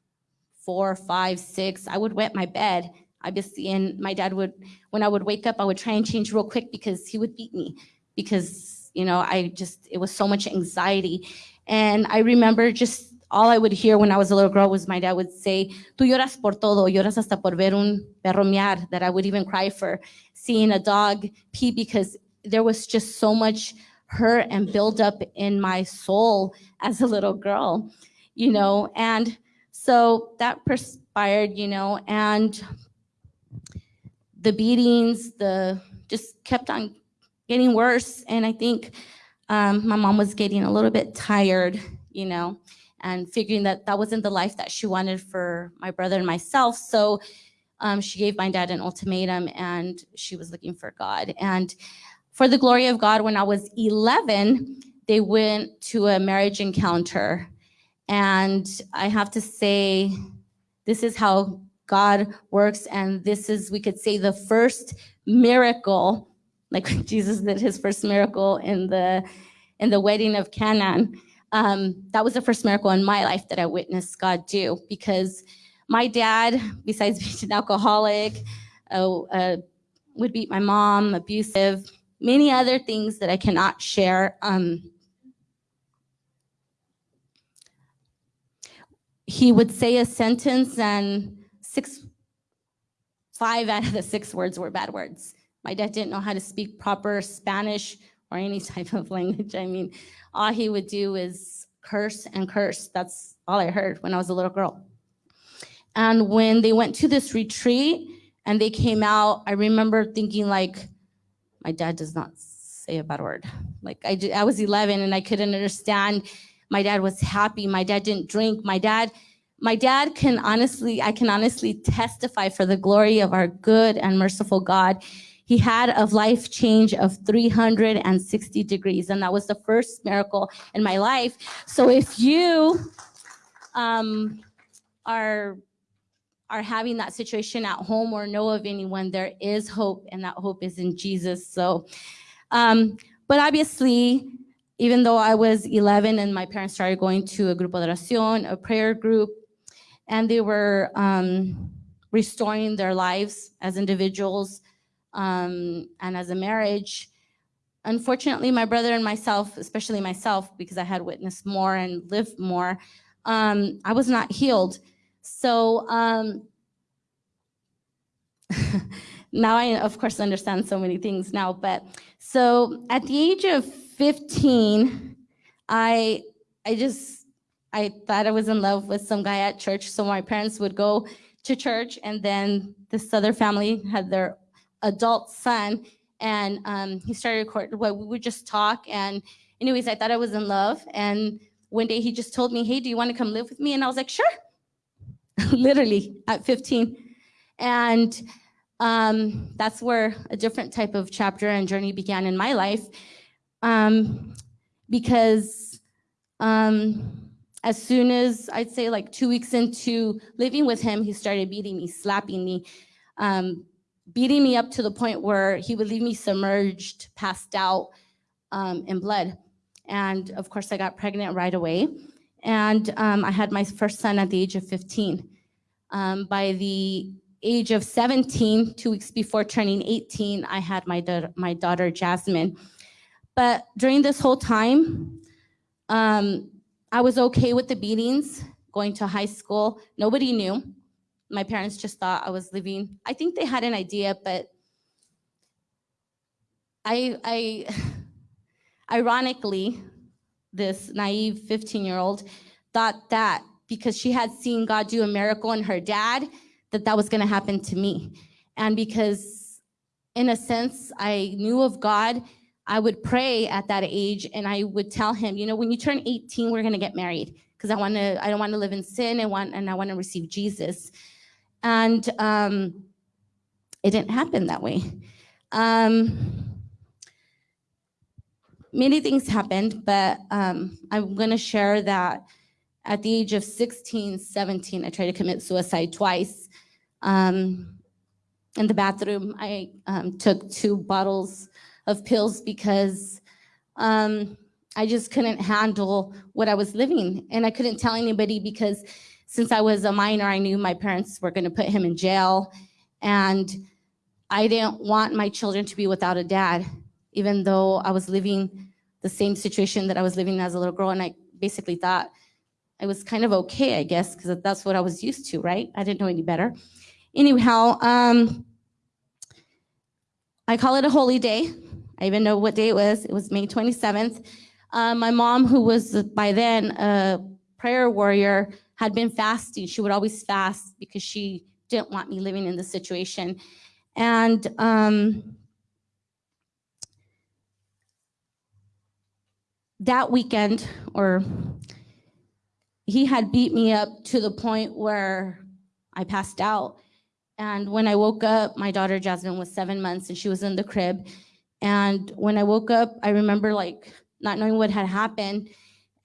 four, five, six, I would wet my bed. Obviously, and my dad would, when I would wake up, I would try and change real quick because he would beat me because, you know, I just, it was so much anxiety. And I remember just all I would hear when I was a little girl was my dad would say, tú lloras por todo, lloras hasta por ver un perro that I would even cry for seeing a dog pee because there was just so much hurt and buildup in my soul as a little girl, you know, and so that perspired, you know, and the beatings, the just kept on getting worse. And I think um, my mom was getting a little bit tired, you know, and figuring that that wasn't the life that she wanted for my brother and myself. So um, she gave my dad an ultimatum and she was looking for God. And for the glory of God, when I was 11, they went to a marriage encounter. And I have to say, this is how God works. And this is, we could say, the first miracle, like Jesus did his first miracle in the in the wedding of Canaan um, that was the first miracle in my life that I witnessed God do because my dad, besides being an alcoholic, uh, uh, would beat my mom, abusive, many other things that I cannot share. Um, he would say a sentence and six, five out of the six words were bad words. My dad didn't know how to speak proper Spanish or any type of language. I mean, all he would do is curse and curse. That's all I heard when I was a little girl. And when they went to this retreat and they came out, I remember thinking like, my dad does not say a bad word. Like I, I was 11 and I couldn't understand. My dad was happy. My dad didn't drink. My dad, my dad can honestly, I can honestly testify for the glory of our good and merciful God he had a life change of 360 degrees. And that was the first miracle in my life. So if you um, are, are having that situation at home or know of anyone, there is hope, and that hope is in Jesus. So, um, but obviously, even though I was 11 and my parents started going to a grupo de oración, a prayer group, and they were um, restoring their lives as individuals, um, and as a marriage. Unfortunately, my brother and myself, especially myself, because I had witnessed more and lived more, um, I was not healed. So um, now I, of course, understand so many things now. But so at the age of 15, I, I just, I thought I was in love with some guy at church. So my parents would go to church and then this other family had their adult son and um, he started recording well we would just talk and anyways i thought i was in love and one day he just told me hey do you want to come live with me? And i was like sure. Literally at 15 and um, that's where a different type of chapter and journey began in my life um, because um, as soon as i'd say like two weeks into living with him he started beating me slapping me um, beating me up to the point where he would leave me submerged, passed out um, in blood. And of course, I got pregnant right away. And um, I had my first son at the age of 15. Um, by the age of 17, two weeks before turning 18, I had my, da- my daughter Jasmine. But during this whole time, um, I was okay with the beatings, going to high school. Nobody knew. My parents just thought I was living. I think they had an idea, but I, I, ironically, this naive 15 year old thought that because she had seen God do a miracle in her dad, that that was going to happen to me. And because, in a sense, I knew of God, I would pray at that age and I would tell him, you know, when you turn 18, we're going to get married because I want to, I don't want to live in sin and want, and I want to receive Jesus. And um, it didn't happen that way. Um, many things happened, but um, I'm going to share that at the age of 16, 17, I tried to commit suicide twice. Um, in the bathroom, I um, took two bottles of pills because um, I just couldn't handle what I was living. And I couldn't tell anybody because since I was a minor, I knew my parents were going to put him in jail. And I didn't want my children to be without a dad, even though I was living the same situation that I was living as a little girl. And I basically thought it was kind of okay, I guess, because that's what I was used to, right? I didn't know any better. Anyhow, um, I call it a holy day. I even know what day it was. It was May 27th. Uh, my mom, who was by then a prayer warrior, had been fasting. She would always fast because she didn't want me living in this situation. And um, that weekend, or he had beat me up to the point where I passed out. And when I woke up, my daughter Jasmine was seven months and she was in the crib. And when I woke up, I remember like not knowing what had happened.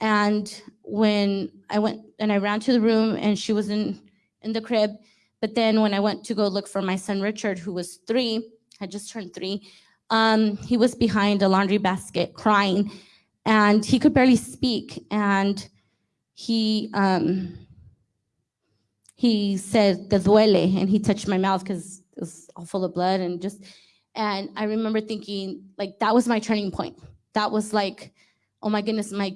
And when I went and I ran to the room and she was in, in the crib. But then when I went to go look for my son Richard, who was three, had just turned three, um, he was behind a laundry basket crying and he could barely speak. And he, um, he said, te duele, and he touched my mouth because it was all full of blood and just, and I remember thinking, like, that was my turning point. That was like, oh my goodness, my,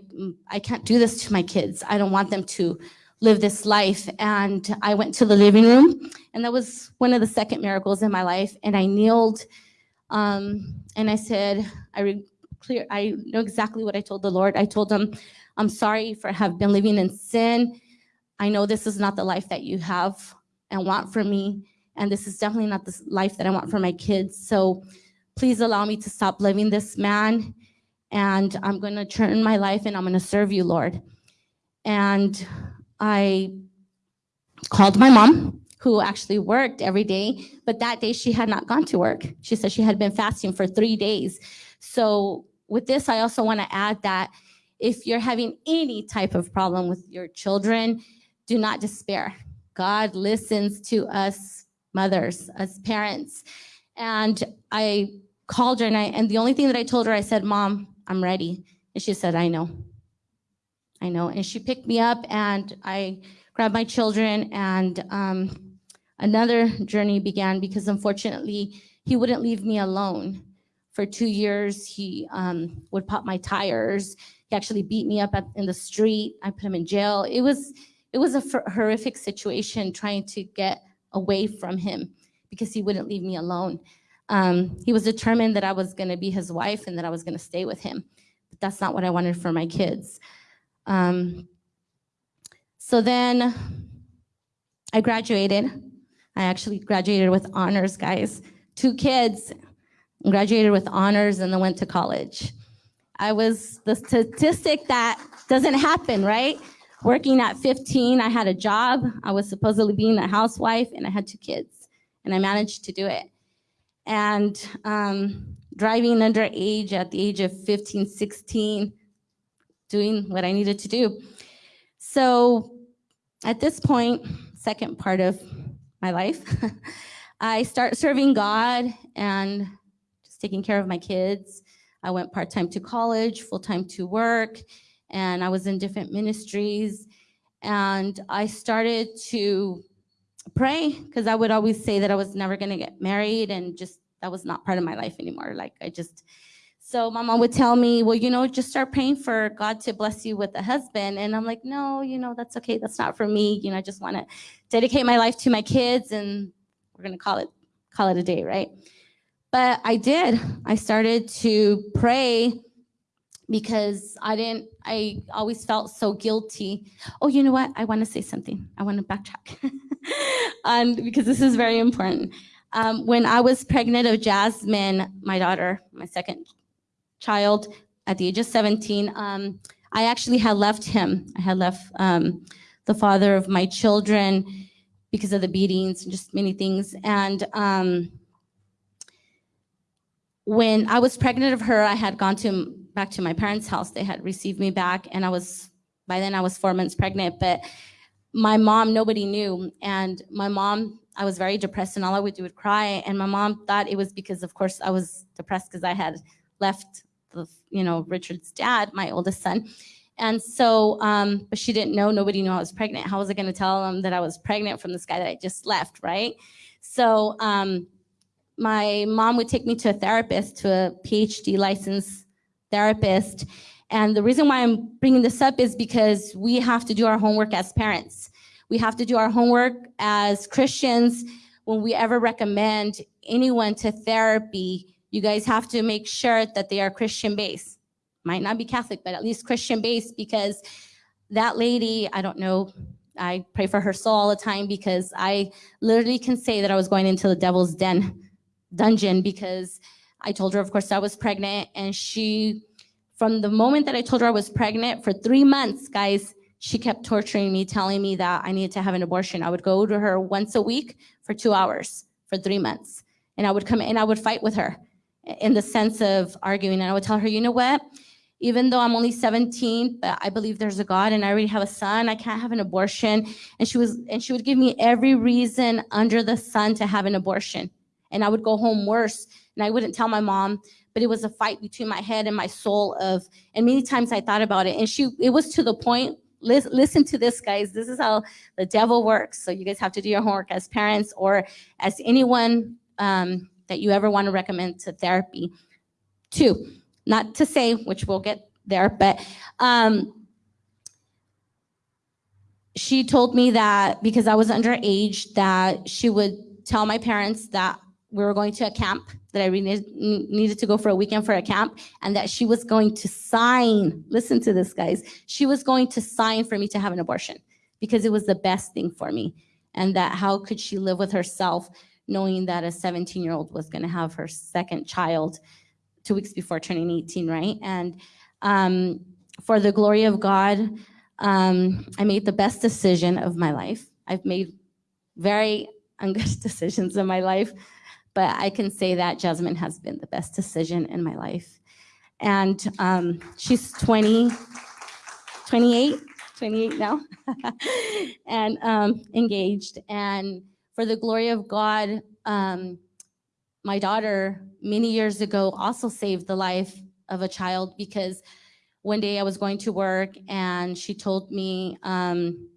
I can't do this to my kids. I don't want them to live this life. And I went to the living room, and that was one of the second miracles in my life. And I kneeled, um, and I said, I clear, I know exactly what I told the Lord. I told him, I'm sorry for have been living in sin. I know this is not the life that you have and want for me. And this is definitely not the life that I want for my kids. So please allow me to stop living this man. And I'm going to turn my life and I'm going to serve you, Lord. And I called my mom, who actually worked every day, but that day she had not gone to work. She said she had been fasting for three days. So, with this, I also want to add that if you're having any type of problem with your children, do not despair. God listens to us mothers, us parents. And I called her and I and the only thing that I told her, I said, Mom, I'm ready. And she said, I know. I know. And she picked me up and I grabbed my children and um, another journey began because unfortunately he wouldn't leave me alone. For two years, he um, would pop my tires. He actually beat me up at, in the street. I put him in jail. It was it was a horrific situation trying to get away from him because he wouldn't leave me alone. Um, he was determined that I was going to be his wife and that I was going to stay with him. But that's not what I wanted for my kids. Um, so then I graduated. I actually graduated with honors, guys. Two kids graduated with honors and then went to college. I was the statistic that doesn't happen, right? Working at 15, I had a job. I was supposedly being a housewife and I had two kids and I managed to do it. And um, driving underage at the age of 15, 16, doing what I needed to do. So at this point, second part of my life, I start serving God and just taking care of my kids. I went part time to college, full time to work, and I was in different ministries. And I started to pray because I would always say that I was never going to get married and just that was not part of my life anymore. Like I just, so my mom would tell me, well, you know, just start praying for God to bless you with a husband. And I'm like, no, you know, that's okay. That's not for me. You know, I just want to dedicate my life to my kids and we're going to call it, call it a day. Right. But I did. I started to pray because I didn't, I always felt so guilty. Oh, you know what? I want to say something. I want to backtrack. and um, because this is very important. Um, when I was pregnant of Jasmine, my daughter, my second child, at the age of 17, um, I actually had left him. I had left um, the father of my children because of the beatings and just many things. And um, when I was pregnant of her, I had gone to back to my parents' house. They had received me back, and I was by then I was four months pregnant. But my mom, nobody knew, and my mom, I was very depressed, and all I would do would cry. And my mom thought it was because, of course, I was depressed because I had left the, you know, Richard's dad, my oldest son. And so, um, but she didn't know, nobody knew I was pregnant. How was I going to tell them that I was pregnant from this guy that I just left, right? So, um, my mom would take me to a therapist, to a PhD licensed therapist. And the reason why I'm bringing this up is because we have to do our homework as parents. We have to do our homework as Christians when we ever recommend anyone to therapy. You guys have to make sure that they are Christian based. Might not be Catholic, but at least Christian based because that lady, I don't know, I pray for her soul all the time because I literally can say that I was going into the devil's den dungeon because I told her, of course, I was pregnant. And she, from the moment that I told her I was pregnant for three months, guys, she kept torturing me, telling me that I needed to have an abortion. I would go to her once a week for two hours for three months. And I would come and I would fight with her in the sense of arguing. And I would tell her, you know what? Even though I'm only 17, but I believe there's a God and I already have a son, I can't have an abortion. And she was, and she would give me every reason under the sun to have an abortion. And I would go home worse and I wouldn't tell my mom, but it was a fight between my head and my soul of, and many times I thought about it. And she, it was to the point, listen, listen to this, guys. This is how the devil works. So you guys have to do your homework as parents or as anyone um, that you ever want to recommend to therapy. Two, not to say, which we'll get there, but um, she told me that because I was underage, that she would tell my parents that we were going to a camp that I really needed to go for a weekend for a camp and that she was going to sign, listen to this guys, she was going to sign for me to have an abortion because it was the best thing for me. And that how could she live with herself knowing that a 17 year old was going to have her second child two weeks before turning 18, right? And um, for the glory of God, um, I made the best decision of my life. I've made very ungood decisions in my life but I can say that Jasmine has been the best decision in my life. And um, she's 20, 28, 28 now, and um, engaged. And for the glory of God, um, my daughter, many years ago, also saved the life of a child because one day I was going to work and she told me, um,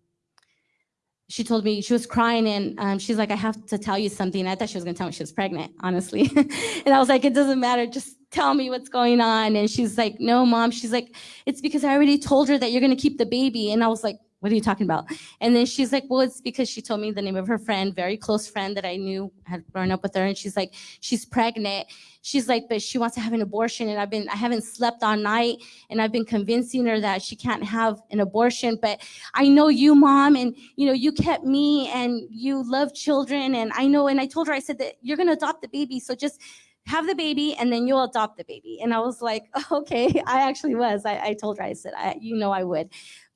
she told me she was crying and um, she's like, I have to tell you something. I thought she was going to tell me she was pregnant, honestly. and I was like, it doesn't matter. Just tell me what's going on. And she's like, no, mom. She's like, it's because I already told her that you're going to keep the baby. And I was like, what are you talking about? And then she's like, well, it's because she told me the name of her friend, very close friend that I knew had grown up with her. And she's like, she's pregnant. She's like, but she wants to have an abortion. And I've been, I haven't slept all night and I've been convincing her that she can't have an abortion. But I know you, mom, and you know, you kept me and you love children. And I know, and I told her, I said that you're going to adopt the baby. So just have the baby and then you'll adopt the baby. And I was like, okay, I actually was. I, I told her, I said, I, you know, I would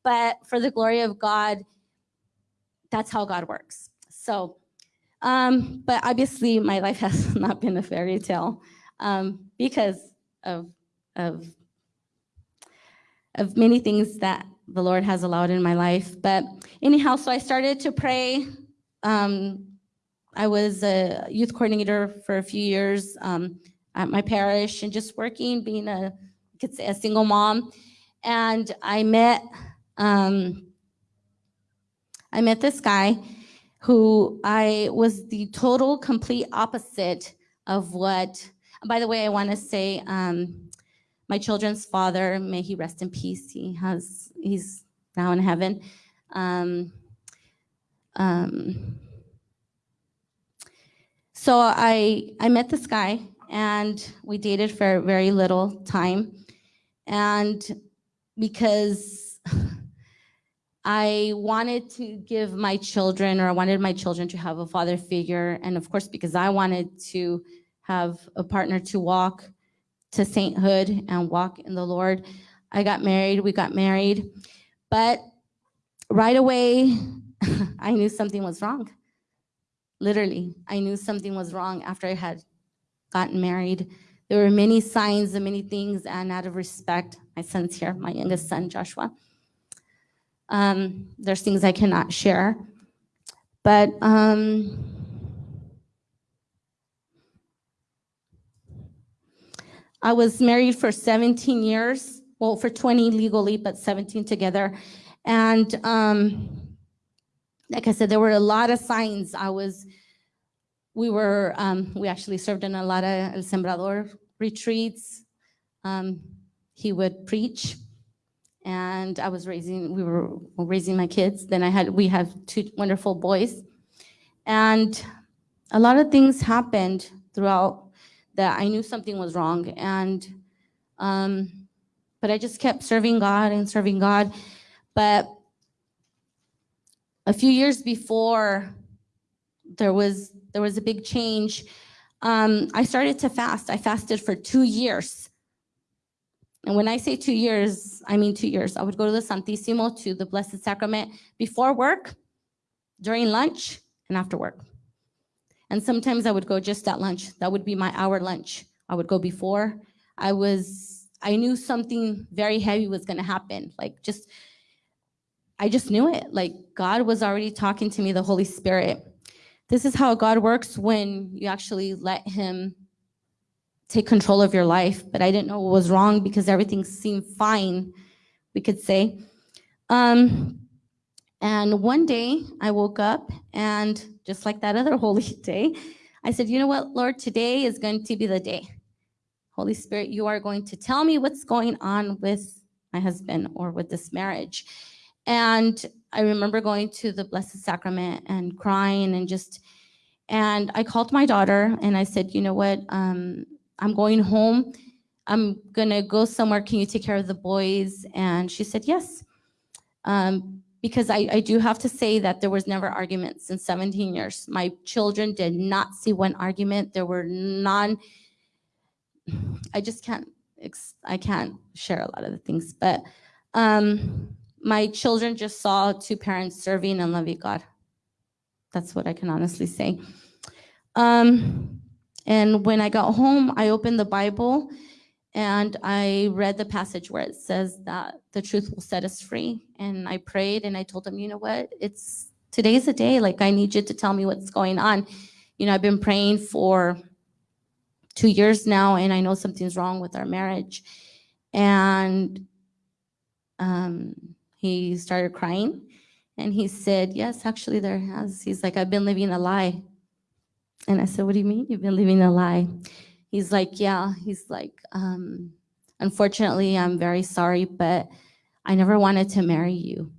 but for the glory of God, that's how God works. So, um, but obviously my life has not been a fairy tale um, because of, of, of many things that the Lord has allowed in my life. But anyhow, so I started to pray. Um, I was a youth coordinator for a few years um, at my parish and just working, being a, a single mom. And I met, um, I met this guy who I was the total complete opposite of what, by the way, I want to say, um, my children's father, may he rest in peace. He has, he's now in heaven. Um, um, so I, I met this guy and we dated for very little time. And because I wanted to give my children, or I wanted my children to have a father figure, and of course, because I wanted to have a partner to walk to sainthood and walk in the Lord, I got married. We got married. But right away, I knew something was wrong. Literally, I knew something was wrong after I had gotten married. There were many signs and many things, and out of respect, my son's here, my youngest son, Joshua. Um, there's things I cannot share. But um, I was married for 17 years, well, for 20 legally, but 17 together. And um, like I said, there were a lot of signs. I was, we were, um, we actually served in a lot of El Sembrador retreats. Um, he would preach, and I was raising, we were raising my kids. Then I had, we have two wonderful boys. And a lot of things happened throughout that I knew something was wrong. And, um, but I just kept serving God and serving God. But a few years before there was there was a big change um, i started to fast i fasted for two years and when i say two years i mean two years. I would go to the santissimo to the blessed sacrament before work during lunch and after work. And sometimes i would go just at lunch. That would be my hour lunch. I would go before. I was i knew something very heavy was going to happen. Like just I just knew it. Like God was already talking to me, the Holy Spirit. This is how God works when you actually let Him take control of your life. But I didn't know what was wrong because everything seemed fine, we could say. Um, and one day I woke up and just like that other holy day, I said, you know what, Lord, today is going to be the day. Holy Spirit, you are going to tell me what's going on with my husband or with this marriage. And I remember going to the Blessed Sacrament and crying and just, and I called my daughter and I said, you know what, um, I'm going home. I'm gonna go somewhere. Can you take care of the boys? And she said, yes. Um, because I, I do have to say that there was never arguments in 17 years. My children did not see one argument. There were none. I just can't, I can't share a lot of the things, but um, my children just saw two parents serving and loving God. That's what I can honestly say. Um, and when I got home, I opened the Bible and I read the passage where it says that the truth will set us free. And I prayed and I told him, you know what? It's today's the day. Like, I need you to tell me what's going on. You know, I've been praying for two years now and I know something's wrong with our marriage. And um, he started crying and he said, Yes, actually, there has. He's like, I've been living a lie. And I said, What do you mean you've been living a lie? He's like, Yeah. He's like, um, Unfortunately, I'm very sorry, but I never wanted to marry you.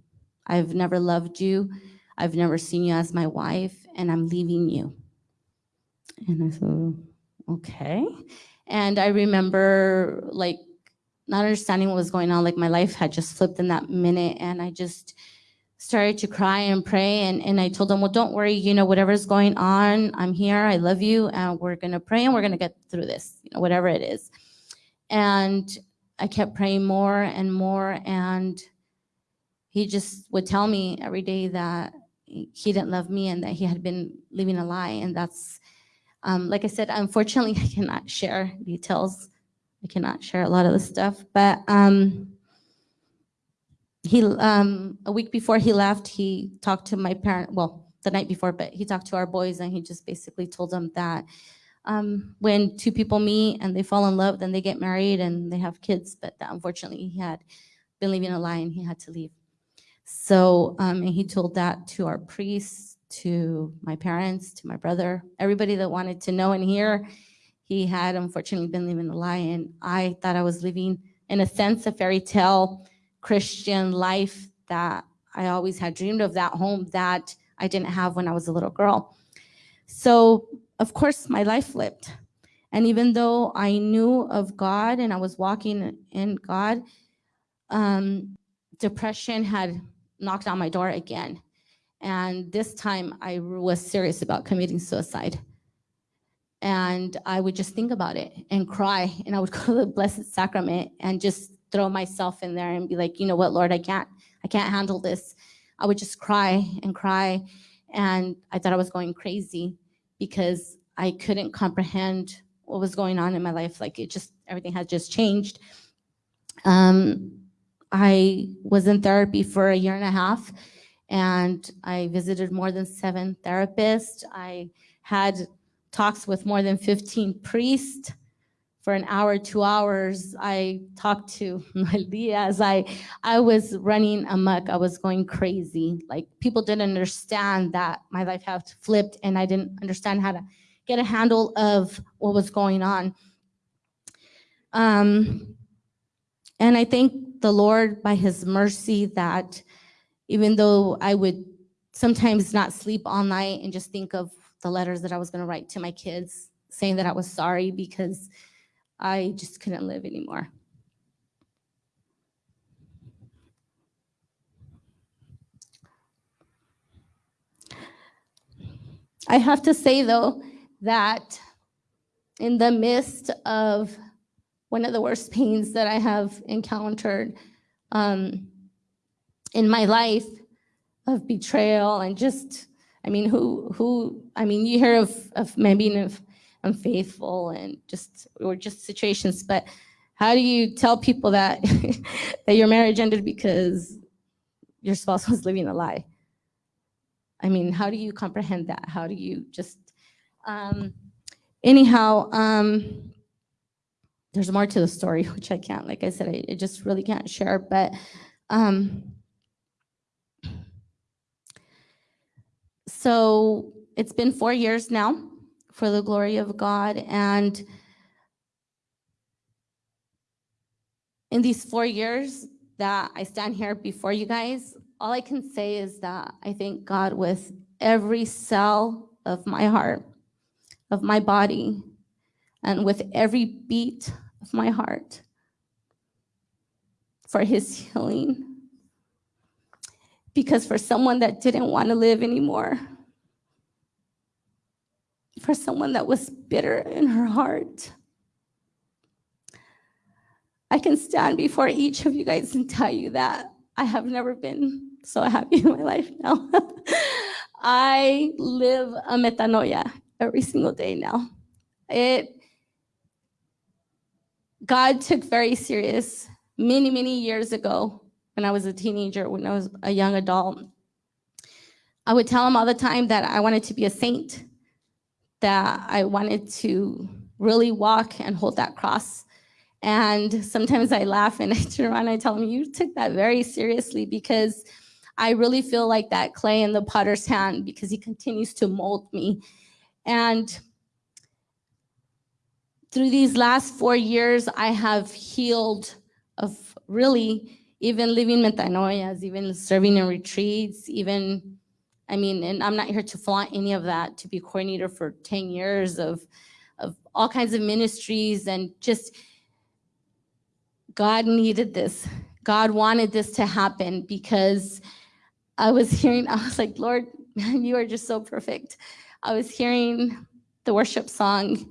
I've never loved you. I've never seen you as my wife, and I'm leaving you. And I said, Okay. And I remember like not understanding what was going on. Like my life had just flipped in that minute. And I just started to cry and pray. And, and I told them, well, don't worry, you know, whatever's going on, I'm here. I love you. And we're going to pray and we're going to get through this, you know, whatever it is. And I kept praying more and more. And he just would tell me every day that he didn't love me and that he had been living a lie. And that's, um, like I said, unfortunately, I cannot share details I cannot share a lot of the stuff, but um, he um, a week before he left, he talked to my parent. Well, the night before, but he talked to our boys and he just basically told them that um, when two people meet and they fall in love, then they get married and they have kids. But that unfortunately, he had been living a lie and he had to leave. So, um, and he told that to our priests, to my parents, to my brother, everybody that wanted to know and hear. He had unfortunately been living a lie, and I thought I was living, in a sense, a fairy tale Christian life that I always had dreamed of, that home that I didn't have when I was a little girl. So, of course, my life flipped. And even though I knew of God and I was walking in God, um, depression had knocked on my door again. And this time I was serious about committing suicide. And I would just think about it and cry. And I would go to the Blessed Sacrament and just throw myself in there and be like, you know what, Lord, I can't, I can't handle this. I would just cry and cry. And I thought I was going crazy because I couldn't comprehend what was going on in my life. Like it just, everything had just changed. Um, I was in therapy for a year and a half and I visited more than seven therapists. I had talks with more than 15 priests for an hour, two hours. I talked to Diaz. I, I was running amok. I was going crazy. Like people didn't understand that my life had flipped and I didn't understand how to get a handle of what was going on. Um, and I thank the Lord by his mercy that even though I would sometimes not sleep all night and just think of the letters that I was going to write to my kids saying that I was sorry because I just couldn't live anymore. I have to say though that in the midst of one of the worst pains that I have encountered um, in my life of betrayal and just, I mean, who, who, I mean, you hear of, of men being unfaithful and just, or just situations, but how do you tell people that, that your marriage ended because your spouse was living a lie? I mean, how do you comprehend that? How do you just, um, anyhow, um, there's more to the story, which I can't, like I said, I, I just really can't share, but, um, so it's been four years now for the glory of God. And in these four years that I stand here before you guys, all I can say is that I thank God with every cell of my heart, of my body, and with every beat of my heart for his healing. Because for someone that didn't want to live anymore, for someone that was bitter in her heart, I can stand before each of you guys and tell you that I have never been so happy in my life now. I live a metanoia every single day now. It God took very serious many, many years ago when I was a teenager, when I was a young adult. I would tell him all the time that I wanted to be a saint, that I wanted to really walk and hold that cross. And sometimes I laugh and I turn around and I tell him, You took that very seriously because I really feel like that clay in the potter's hand because he continues to mold me. And through these last four years, I have healed of really even living metanoias, even serving in retreats, even, I mean, and I'm not here to flaunt any of that, to be coordinator for 10 years of, of all kinds of ministries and just, God needed this. God wanted this to happen because I was hearing, I was like, Lord, you are just so perfect. I was hearing the worship song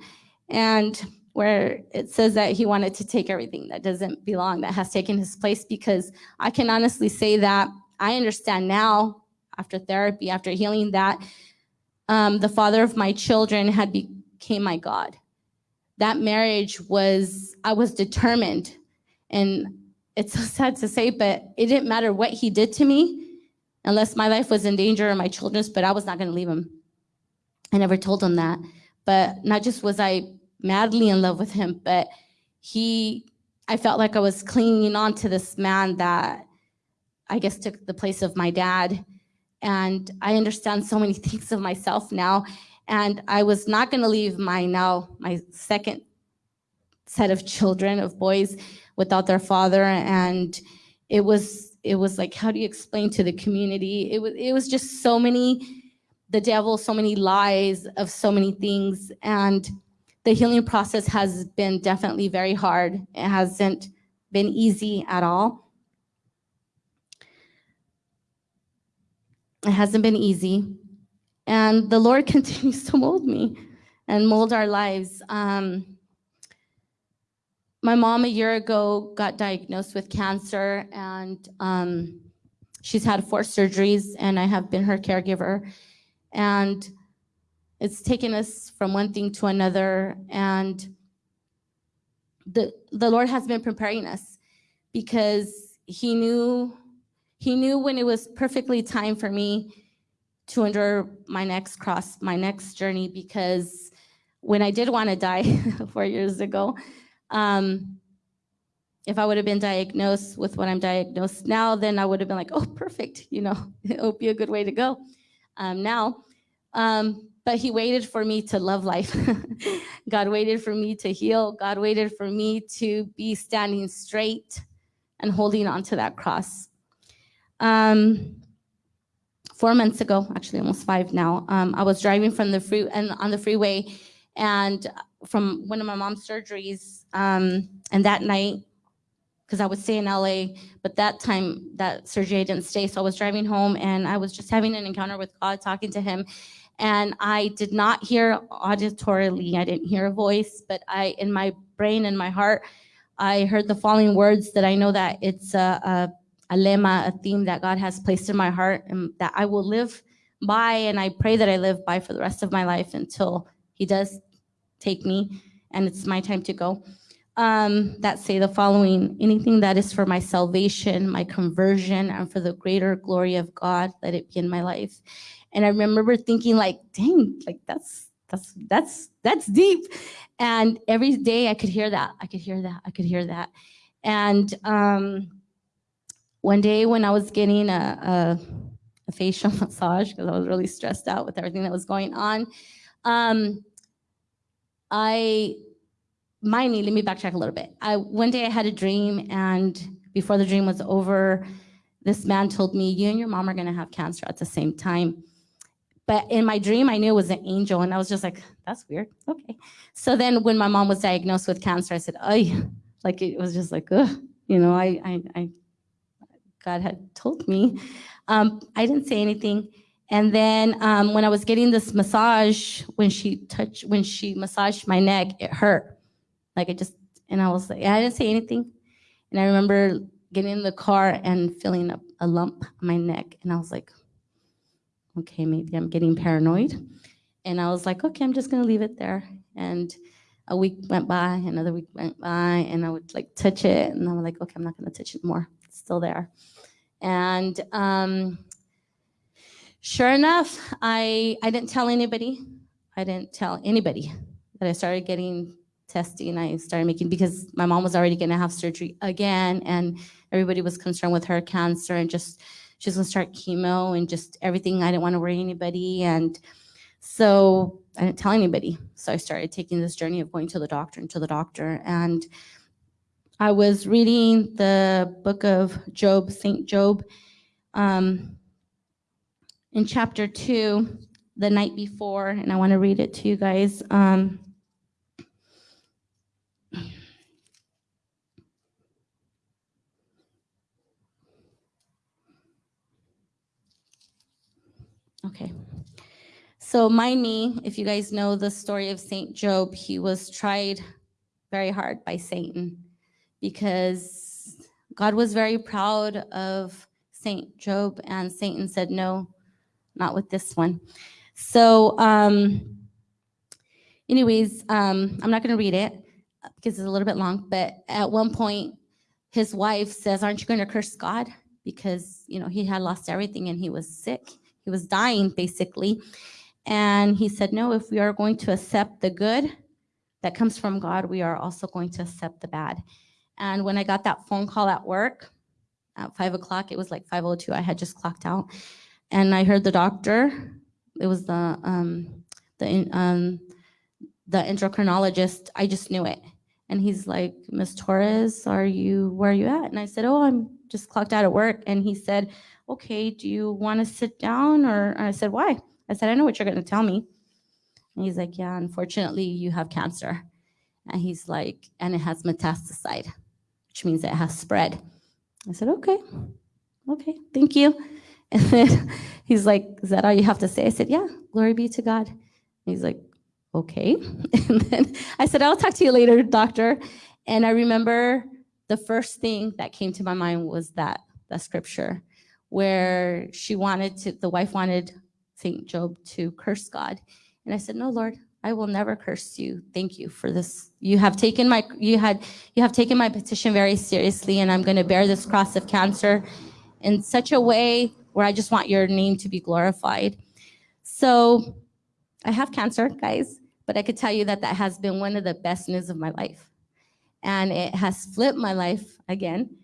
and where it says that he wanted to take everything that doesn't belong, that has taken his place, because I can honestly say that I understand now, after therapy, after healing, that um, the father of my children had became my God. That marriage was, I was determined. And it's so sad to say, but it didn't matter what he did to me unless my life was in danger or my children's, but I was not going to leave him. I never told him that. But not just was I madly in love with him, but he, I felt like I was clinging on to this man that I guess took the place of my dad. And I understand so many things of myself now. And I was not going to leave my now, my second set of children, of boys, without their father. And it was, it was like, how do you explain to the community? It was, it was just so many, the devil, so many lies of so many things. And the healing process has been definitely very hard. It hasn't been easy at all. It hasn't been easy. And the Lord continues to mold me and mold our lives. Um, my mom a year ago got diagnosed with cancer and um, she's had four surgeries and I have been her caregiver. And it's taken us from one thing to another. And the, the Lord has been preparing us because he knew, he knew when it was perfectly time for me to endure my next cross, my next journey, because when I did want to die four years ago, um, if I would have been diagnosed with what I'm diagnosed now, then I would have been like, oh, perfect, you know, it would be a good way to go um, now. Um, but he waited for me to love life. God waited for me to heal. God waited for me to be standing straight and holding on to that cross. Um, four months ago, actually almost five now, um, I was driving from the free and on the freeway, and from one of my mom's surgeries, um, and that night, because I would stay in LA, but that time that surgery I didn't stay, so I was driving home and I was just having an encounter with God, talking to Him, and I did not hear auditorily, I didn't hear a voice, but I, in my brain and my heart, I heard the following words that I know that it's a, a, a a theme that God has placed in my heart and that I will live by, and I pray that I live by for the rest of my life until He does take me and it's my time to go. Um, that say the following anything that is for my salvation, my conversion, and for the greater glory of God, let it be in my life. And I remember thinking, like, dang, like that's that's that's that's deep. And every day I could hear that. I could hear that. I could hear that. And um, one day when I was getting a, a, a facial massage because I was really stressed out with everything that was going on, um, I mind me, let me backtrack a little bit. I one day I had a dream, and before the dream was over, this man told me, "You and your mom are gonna have cancer at the same time." But in my dream, I knew it was an angel, and I was just like, "That's weird." Okay. So then, when my mom was diagnosed with cancer, I said, "Oh," like it was just like, Ugh. you know, I, I, I, God had told me. Um, I didn't say anything. And then um, when I was getting this massage, when she touched, when she massaged my neck, it hurt. Like it just, and I was like, I didn't say anything. And I remember getting in the car and feeling a, a lump on my neck. And I was like, okay, maybe I'm getting paranoid. And I was like, okay, I'm just gonna leave it there. And a week went by, another week went by, and I would like touch it, and I'm like, okay, I'm not gonna touch it more. It's still there. And um, Sure enough, I, I didn't tell anybody. I didn't tell anybody that I started getting testing. I started making, because my mom was already gonna have surgery again and everybody was concerned with her cancer and just, she was gonna start chemo and just everything. I didn't wanna worry anybody. And so I didn't tell anybody. So I started taking this journey of going to the doctor and to the doctor. And I was reading the book of Job, St. Job, um, in chapter 2 the night before, and I want to read it to you guys. Um, okay. So mind me, if you guys know the story of St. Job, he was tried very hard by Satan because God was very proud of St. Job and Satan said, no, not with this one. So um, anyways, um, I'm not going to read it because it's a little bit long, but at one point, his wife says, aren't you going to curse God? because, you know, he had lost everything and he was sick. He was dying basically. And he said, no, if we are going to accept the good that comes from God, we are also going to accept the bad. And when I got that phone call at work at five o'clock, it was like 5.02, I had just clocked out. And I heard the doctor, it was the, um, the, um, the endocrinologist, I just knew it. And he's like, Miss Torres, are you, where are you at? And I said, oh, I'm just clocked out at work. And he said, okay, do you want to sit down? Or I said, why? I said, I know what you're going to tell me. And he's like, yeah, unfortunately, you have cancer. And he's like, and it has metastasized, which means it has spread. I said, okay, okay, thank you. And then he's like, is that all you have to say? I said, yeah, glory be to God. And he's like, okay. And then I said, I'll talk to you later, doctor. And I remember the first thing that came to my mind was that, that scripture where she wanted to, the wife wanted St. Job to curse God. And I said, no, Lord, I will never curse you. Thank you for this. You have taken my, you had, you have taken my petition very seriously and I'm going to bear this cross of cancer in such a way where I just want your name to be glorified. So I have cancer, guys, but I could tell you that that has been one of the best news of my life. And it has flipped my life again,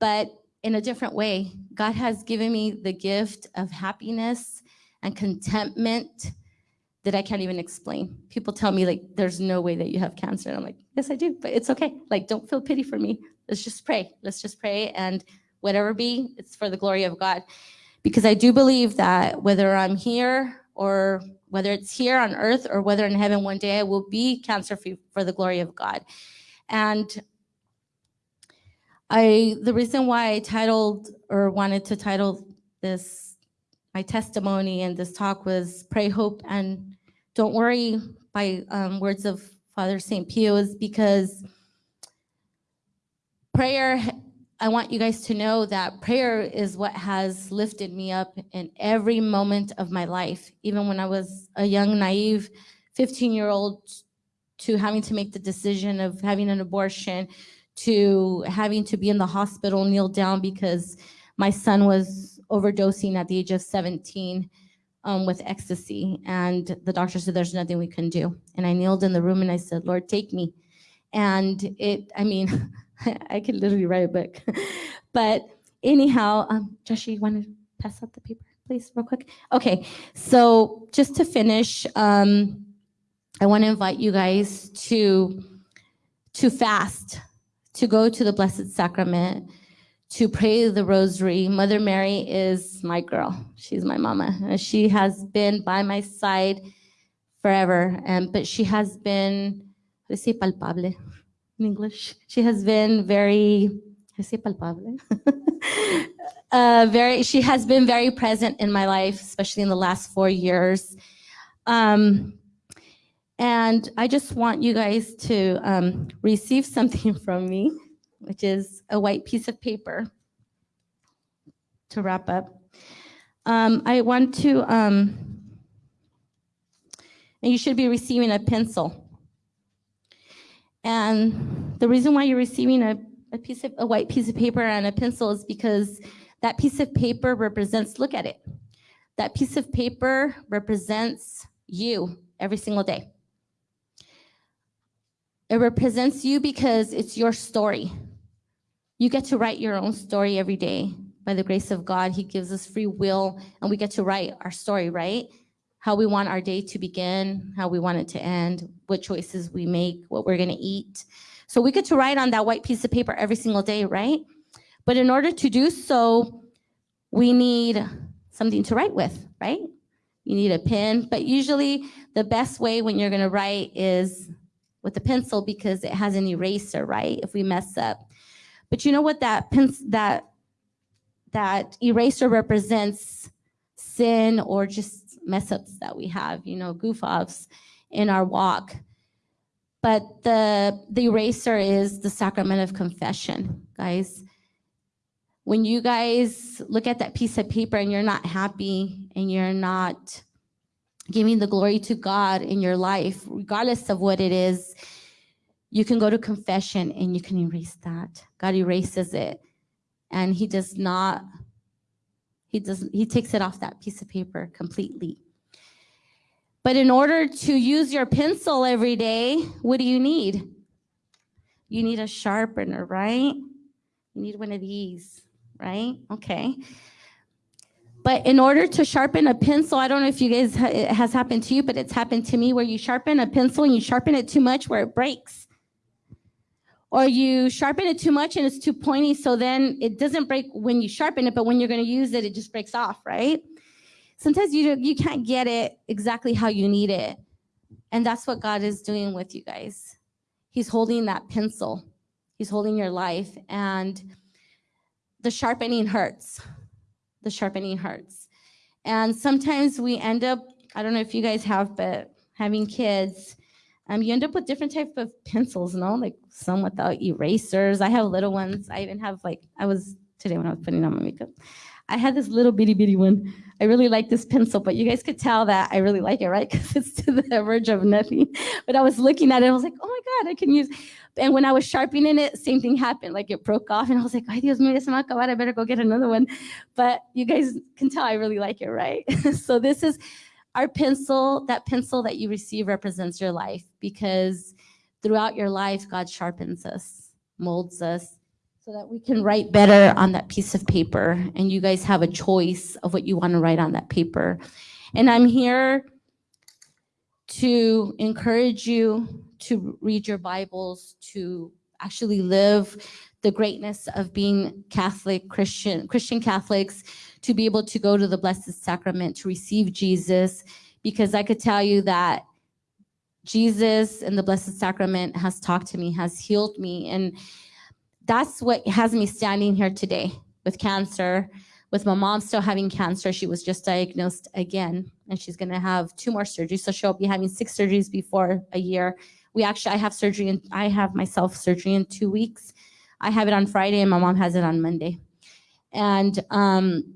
but in a different way. God has given me the gift of happiness and contentment that I can't even explain. People tell me like, there's no way that you have cancer. And I'm like, yes, I do, but it's okay. Like, don't feel pity for me. Let's just pray. Let's just pray and whatever be, it's for the glory of God. Because I do believe that whether I'm here or whether it's here on earth or whether in heaven one day, I will be cancer free for the glory of God. And I, the reason why I titled or wanted to title this, my testimony and this talk was Pray, Hope, and Don't Worry by um, words of Father St. Pio is because prayer, I want you guys to know that prayer is what has lifted me up in every moment of my life, even when I was a young, naive 15 year old to having to make the decision of having an abortion to having to be in the hospital, kneel down because my son was overdosing at the age of 17 um, with ecstasy. And the doctor said, there's nothing we can do. And I kneeled in the room and I said, Lord, take me. And it, I mean, I could literally write a book. but anyhow, um, Josh, you want to pass out the paper, please, real quick? Okay, so just to finish, um, I want to invite you guys to, to fast to go to the Blessed Sacrament, to pray the rosary. Mother Mary is my girl. She's my mama. She has been by my side forever. And but she has been, how say palpable in English? She has been very, how say palpable? uh, very, she has been very present in my life, especially in the last four years. Um, and I just want you guys to um, receive something from me, which is a white piece of paper to wrap up. Um, I want to, um, and you should be receiving a pencil. And the reason why you're receiving a, a piece of a white piece of paper and a pencil is because that piece of paper represents, look at it. That piece of paper represents you every single day. It represents you because it's your story. You get to write your own story every day. By the grace of God, He gives us free will, and we get to write our story, right? How we want our day to begin, how we want it to end, what choices we make, what we're going to eat. So we get to write on that white piece of paper every single day, right? But in order to do so, we need something to write with, right? You need a pen, but usually the best way when you're going to write is with a pencil because it has an eraser, right? If we mess up. But you know what that that that eraser represents sin or just mess ups that we have, you know, goof offs in our walk. But the the eraser is the sacrament of confession, guys. When you guys look at that piece of paper and you're not happy and you're not giving the glory to God in your life, regardless of what it is, you can go to confession and you can erase that. God erases it. and he does not, he does, he takes it off that piece of paper completely. But in order to use your pencil every day, what do you need? You need a sharpener, right? You need one of these, right? Okay. But in order to sharpen a pencil, I don't know if you guys, it has happened to you, but it's happened to me where you sharpen a pencil and you sharpen it too much where it breaks. Or you sharpen it too much and it's too pointy, so then it doesn't break when you sharpen it, but when you're going to use it, it just breaks off, right? Sometimes you you can't get it exactly how you need it, and that's what God is doing with you guys. He's holding that pencil. He's holding your life, and the sharpening hurts. The sharpening hurts, and sometimes we end up. I don't know if you guys have, but having kids, um, you end up with different type of pencils, no? Like some without erasers. I have little ones. I even have like I was today when I was putting on my makeup. I had this little bitty bitty one. I really like this pencil, but you guys could tell that I really like it, right? Because it's to the verge of nothing. But I was looking at it, I was like, oh my God, I can use. And when I was sharpening it, same thing happened. Like it broke off, and I was like, ay Dios mío, se me va a acabar. I better go get another one. But you guys can tell I really like it, right? so this is our pencil. That pencil that you receive represents your life because throughout your life, God sharpens us, molds us, so that we can write better on that piece of paper. And you guys have a choice of what you want to write on that paper. And I'm here to encourage you to read your Bibles, to actually live the greatness of being Catholic, Christian, Christian Catholics, to be able to go to the Blessed Sacrament, to receive Jesus, because I could tell you that Jesus and the Blessed Sacrament has talked to me, has healed me. And that's what has me standing here today with cancer, with my mom still having cancer. She was just diagnosed again, and she's going to have two more surgeries. So she'll be having six surgeries before a year. We actually, I have surgery, and I have myself surgery in two weeks. I have it on Friday, and my mom has it on Monday. And um,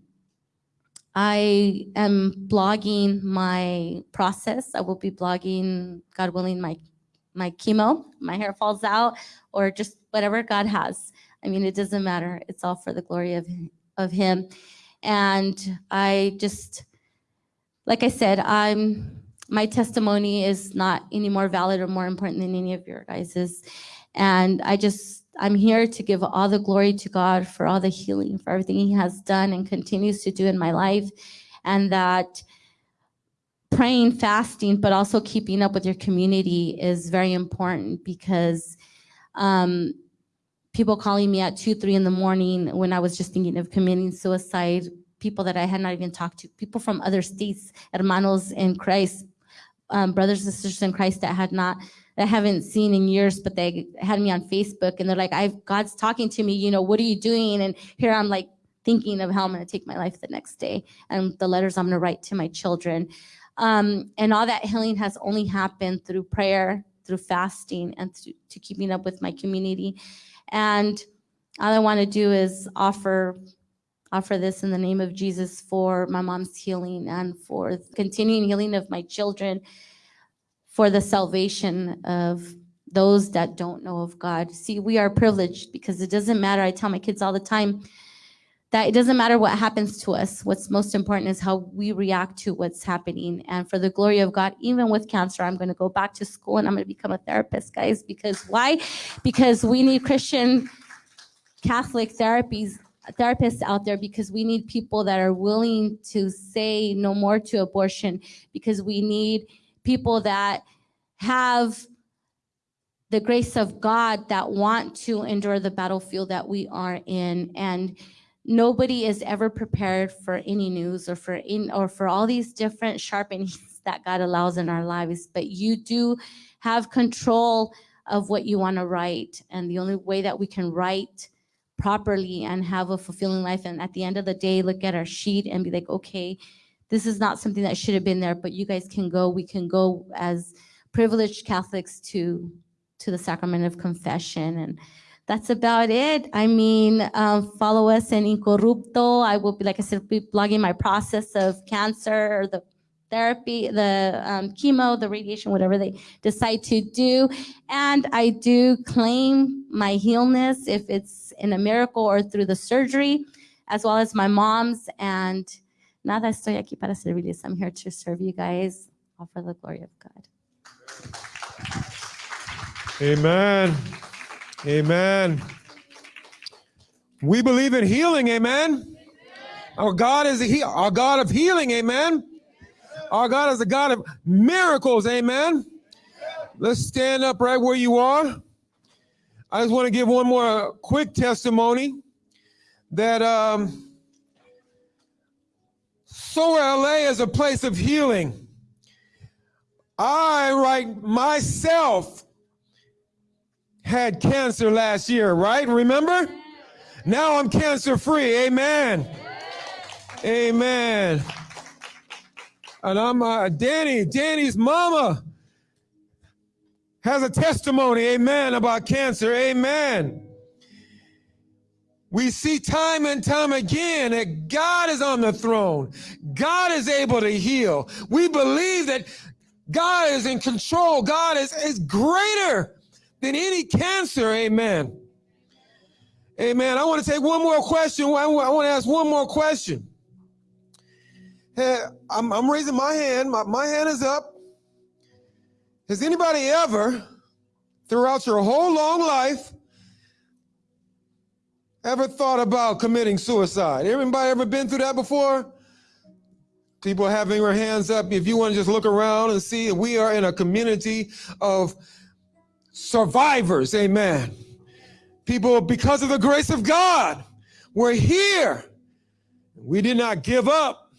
I am blogging my process. I will be blogging, God willing, my my chemo. My hair falls out, or just whatever God has. I mean, it doesn't matter. It's all for the glory of of Him. And I just, like I said, I'm my testimony is not any more valid or more important than any of your guys's. And I just I'm here to give all the glory to God for all the healing, for everything He has done and continues to do in my life. And that praying, fasting, but also keeping up with your community is very important because um, people calling me at two, three in the morning when I was just thinking of committing suicide, people that I had not even talked to, people from other states, hermanos in Christ, um, brothers and sisters in Christ that had not that I haven't seen in years, but they had me on Facebook and they're like, I've God's talking to me, you know, what are you doing? And here I'm like thinking of how I'm gonna take my life the next day and the letters I'm gonna write to my children. Um, and all that healing has only happened through prayer, through fasting, and to, to keeping up with my community. And all I want to do is offer offer this in the name of Jesus for my mom's healing and for continuing healing of my children for the salvation of those that don't know of God. See, we are privileged because it doesn't matter. I tell my kids all the time that it doesn't matter what happens to us. What's most important is how we react to what's happening. And for the glory of God, even with cancer, I'm going to go back to school and I'm going to become a therapist, guys. Because why? Because we need Christian Catholic therapies therapists out there because we need people that are willing to say no more to abortion because we need people that have the grace of God that want to endure the battlefield that we are in. And nobody is ever prepared for any news or for in or for all these different sharpenings that God allows in our lives. But you do have control of what you want to write. And the only way that we can write properly and have a fulfilling life and at the end of the day look at our sheet and be like, okay, this is not something that should have been there, but you guys can go. We can go as privileged Catholics to to the sacrament of confession, and that's about it. I mean, um, follow us in Incorrupto. I will be, like I said, be blogging my process of cancer or the therapy, the um, chemo, the radiation, whatever they decide to do. And I do claim my healness if it's in a miracle or through the surgery, as well as my mom's. And nada estoy aquí para servirles. I'm here to serve you guys, all for the glory of God. Amen. Amen. We believe in healing. Amen. Our God is a he- our God of healing. Amen. Our God is a God of miracles. Amen. Let's stand up right where you are. I just want to give one more quick testimony that um, Soar LA is a place of healing. I, right myself, had cancer last year, right? Remember? Now I'm cancer free. Amen. Amen. And I'm uh, Danny, Danny's mama has a testimony, amen, about cancer. Amen. We see time and time again that God is on the throne. God is able to heal. We believe that God is in control. God is, is greater than any cancer. Amen. Amen. I want to take one more question. I want to ask one more question. Hey, I'm, I'm raising my hand. My, my hand is up. Has anybody ever, throughout your whole long life, ever thought about committing suicide? Everybody ever been through that before? People having their hands up. If you want to just look around and see, we are in a community of survivors. Amen. People, because of the grace of God, we're here. We did not give up.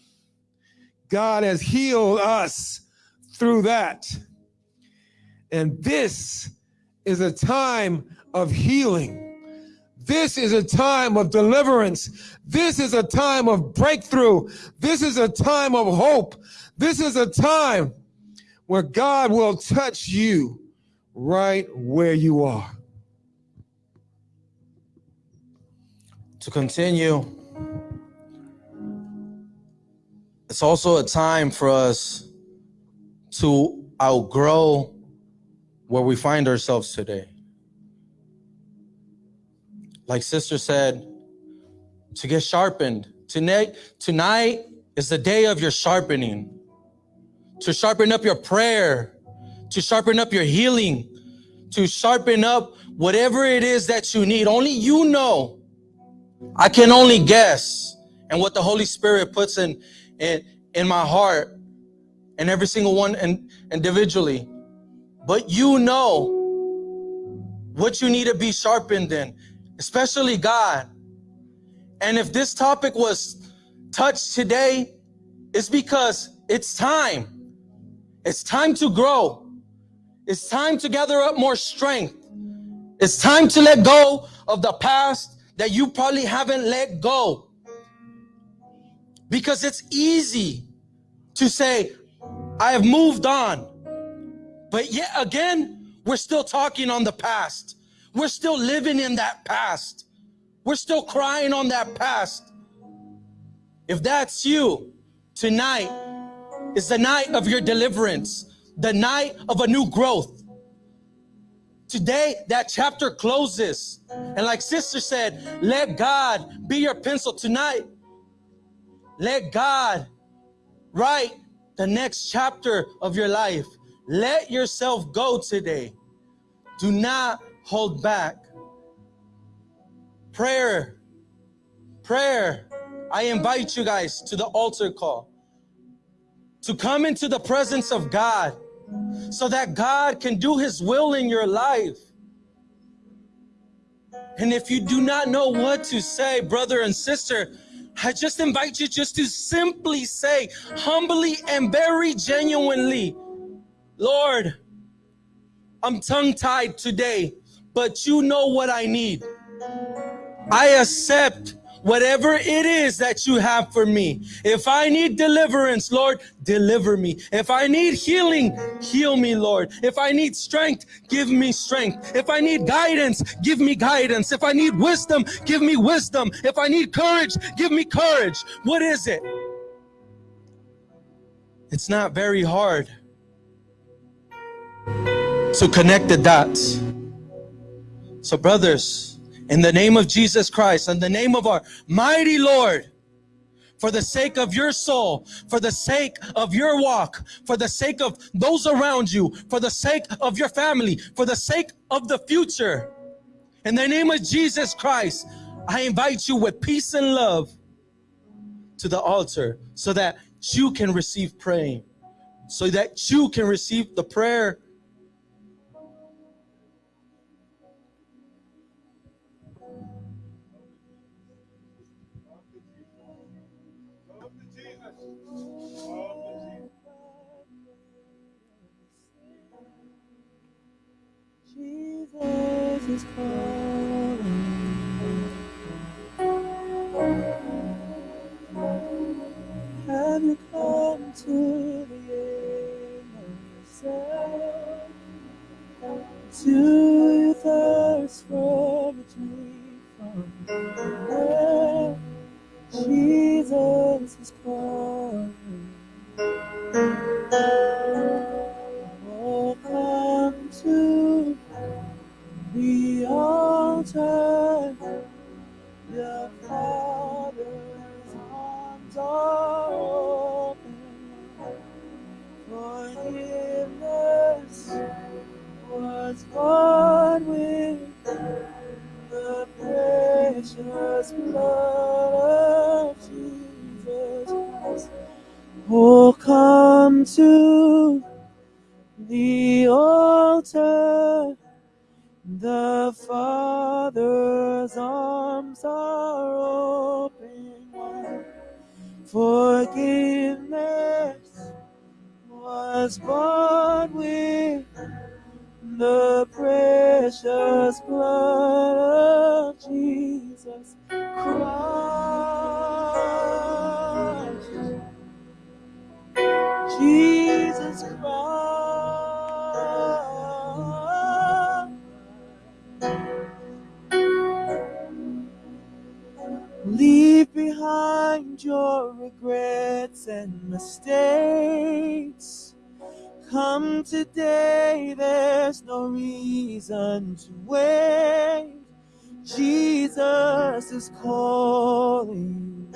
God has healed us through that. And this is a time of healing. This is a time of deliverance. This is a time of breakthrough. This is a time of hope. This is a time where God will touch you right where you are. to continue, it's also a time for us to outgrow where we find ourselves today. Like Sister said, to get sharpened. Tonight, tonight is the day of your sharpening. To sharpen up your prayer, to sharpen up your healing, to sharpen up whatever it is that you need. Only you know. I can only guess. And what the Holy Spirit puts in in, in my heart and every single one and individually. But you know what you need to be sharpened in, especially God. And if this topic was touched today, it's because it's time. It's time to grow. It's time to gather up more strength. It's time to let go of the past that you probably haven't let go. Because it's easy to say, I have moved on. But yet again, we're still talking on the past. We're still living in that past. We're still crying on that past. If that's you, tonight is the night of your deliverance, the night of a new growth. Today, that chapter closes. And like sister said, let God be your pencil tonight. Let God write the next chapter of your life. Let yourself go today. Do not hold back. Prayer, prayer. I invite you guys to the altar call to come into the presence of God so that God can do His will in your life. And if you do not know what to say, brother and sister, I just invite you just to simply say, humbly and very genuinely, Lord, I'm tongue tied today, but you know what I need. I accept whatever it is that you have for me. If I need deliverance, Lord, deliver me. If I need healing, heal me, Lord. If I need strength, give me strength. If I need guidance, give me guidance. If I need wisdom, give me wisdom. If I need courage, give me courage. What is it? It's not very hard So connect the dots. So, brothers, in the name of Jesus Christ, in the name of our mighty Lord, for the sake of your soul, for the sake of your walk, for the sake of those around you, for the sake of your family, for the sake of the future, in the name of Jesus Christ, I invite you with peace and love to the altar so that you can receive praying, so that you can receive the prayer Jesus is calling. Have you come to the end of yourself? Do The Father's arms are open wide. Forgiveness was bought with the precious blood of Jesus Christ. Your regrets and mistakes. Come today, there's no reason to wait. Jesus is calling.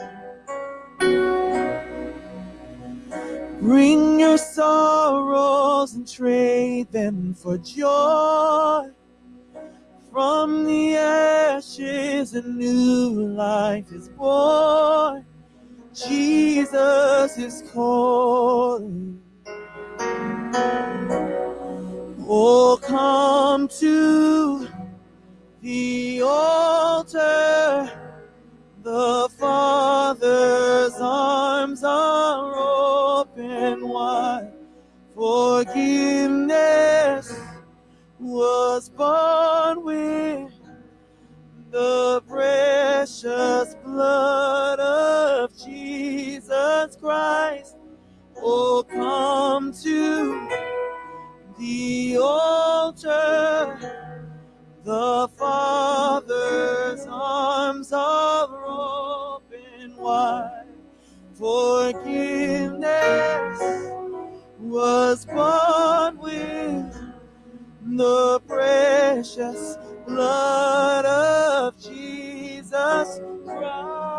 Bring your sorrows and trade them for joy. From the ashes, a new life is born. Jesus is calling. Oh, come to the altar. The Father's arms are open wide. Forgiveness was born with the precious blood of Jesus Christ. Oh, come to the altar. The Father's arms are open wide. Forgiveness was bought with the precious blood of Jesus Christ.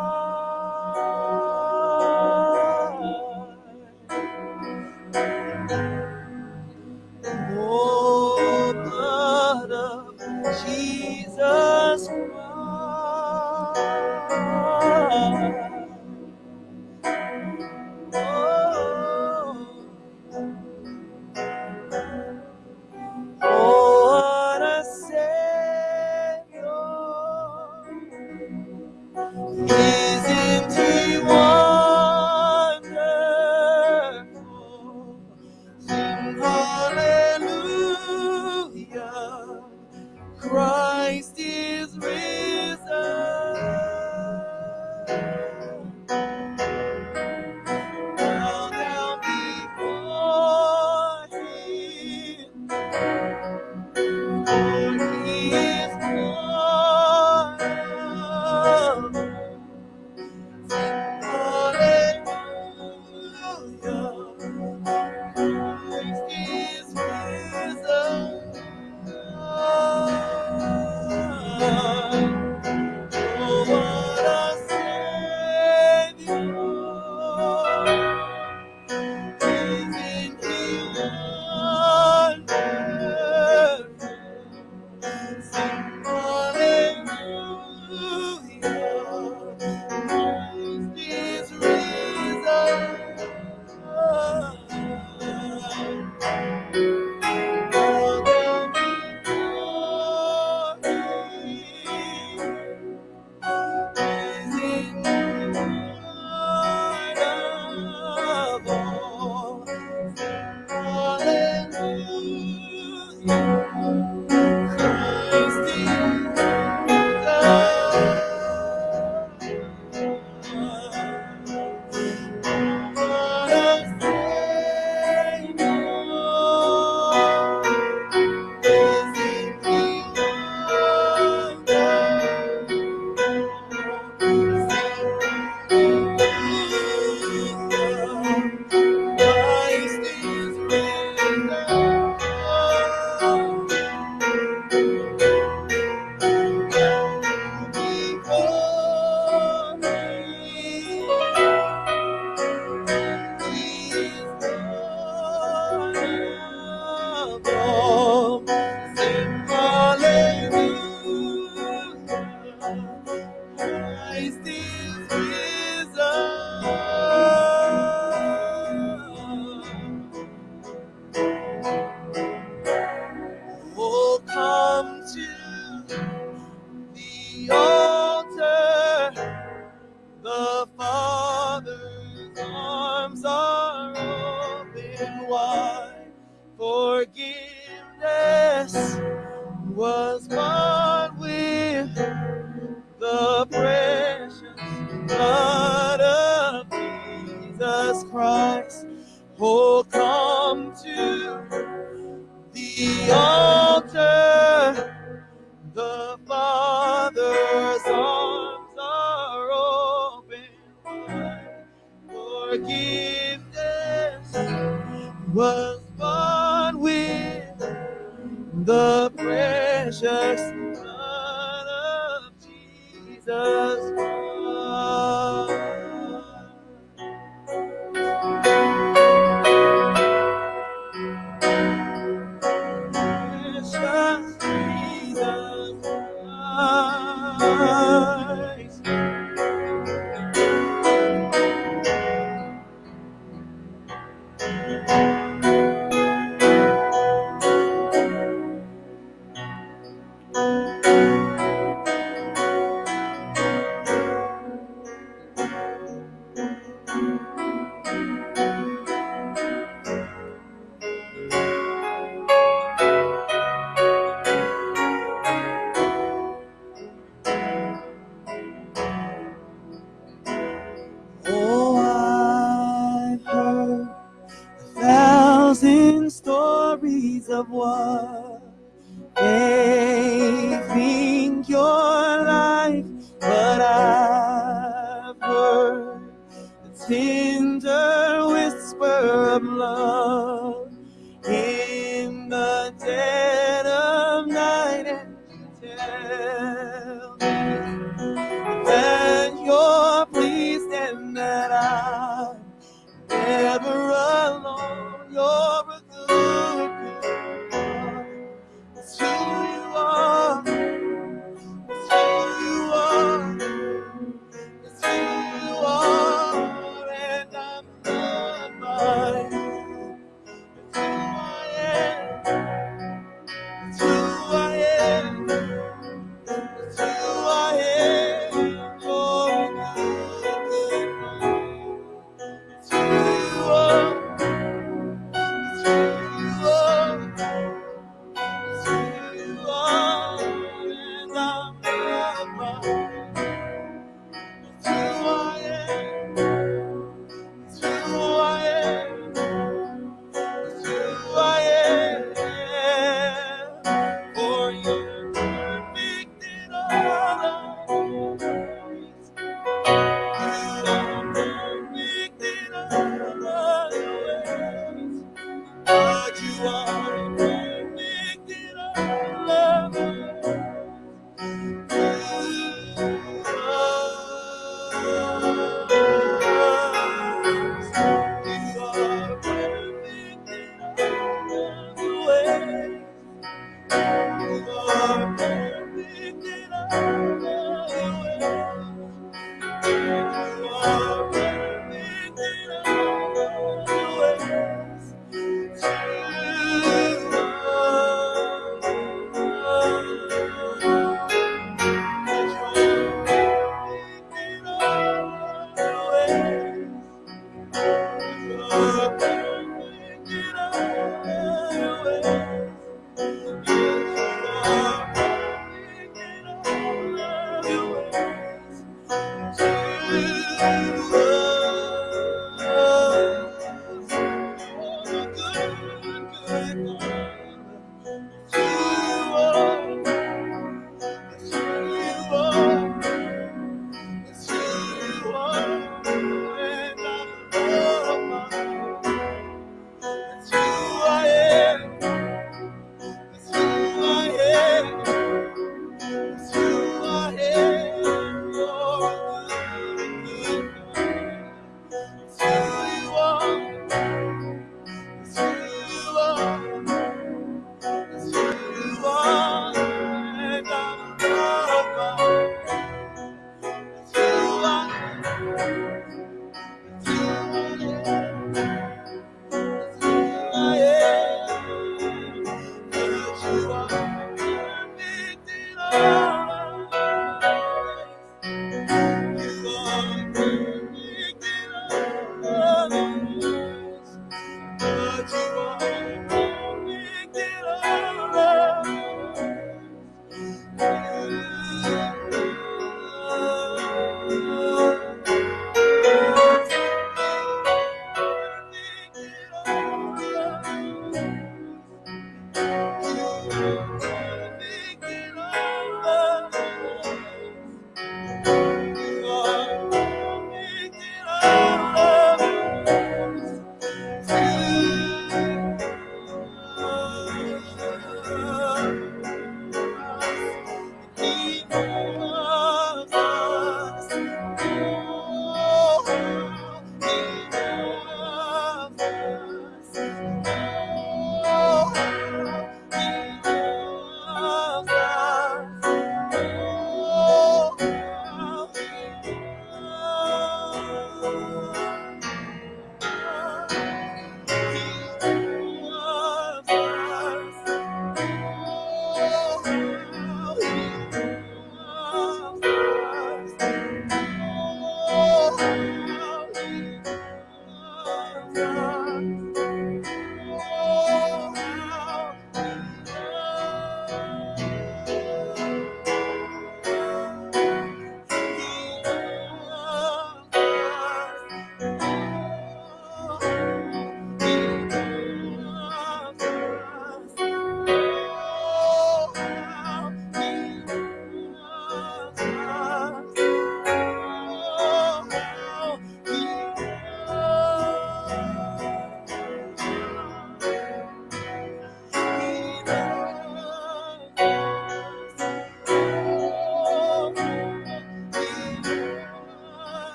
Jesus Christ.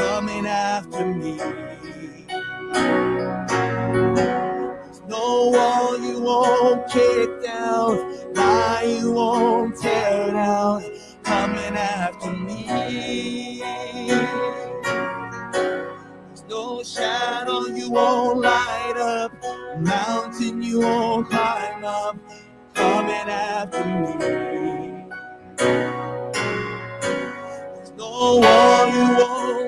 Coming after me. There's no wall you won't kick down, lie you won't tear down, coming after me. There's no shadow you won't light up, mountain you won't climb up, coming after me. There's no wall you won't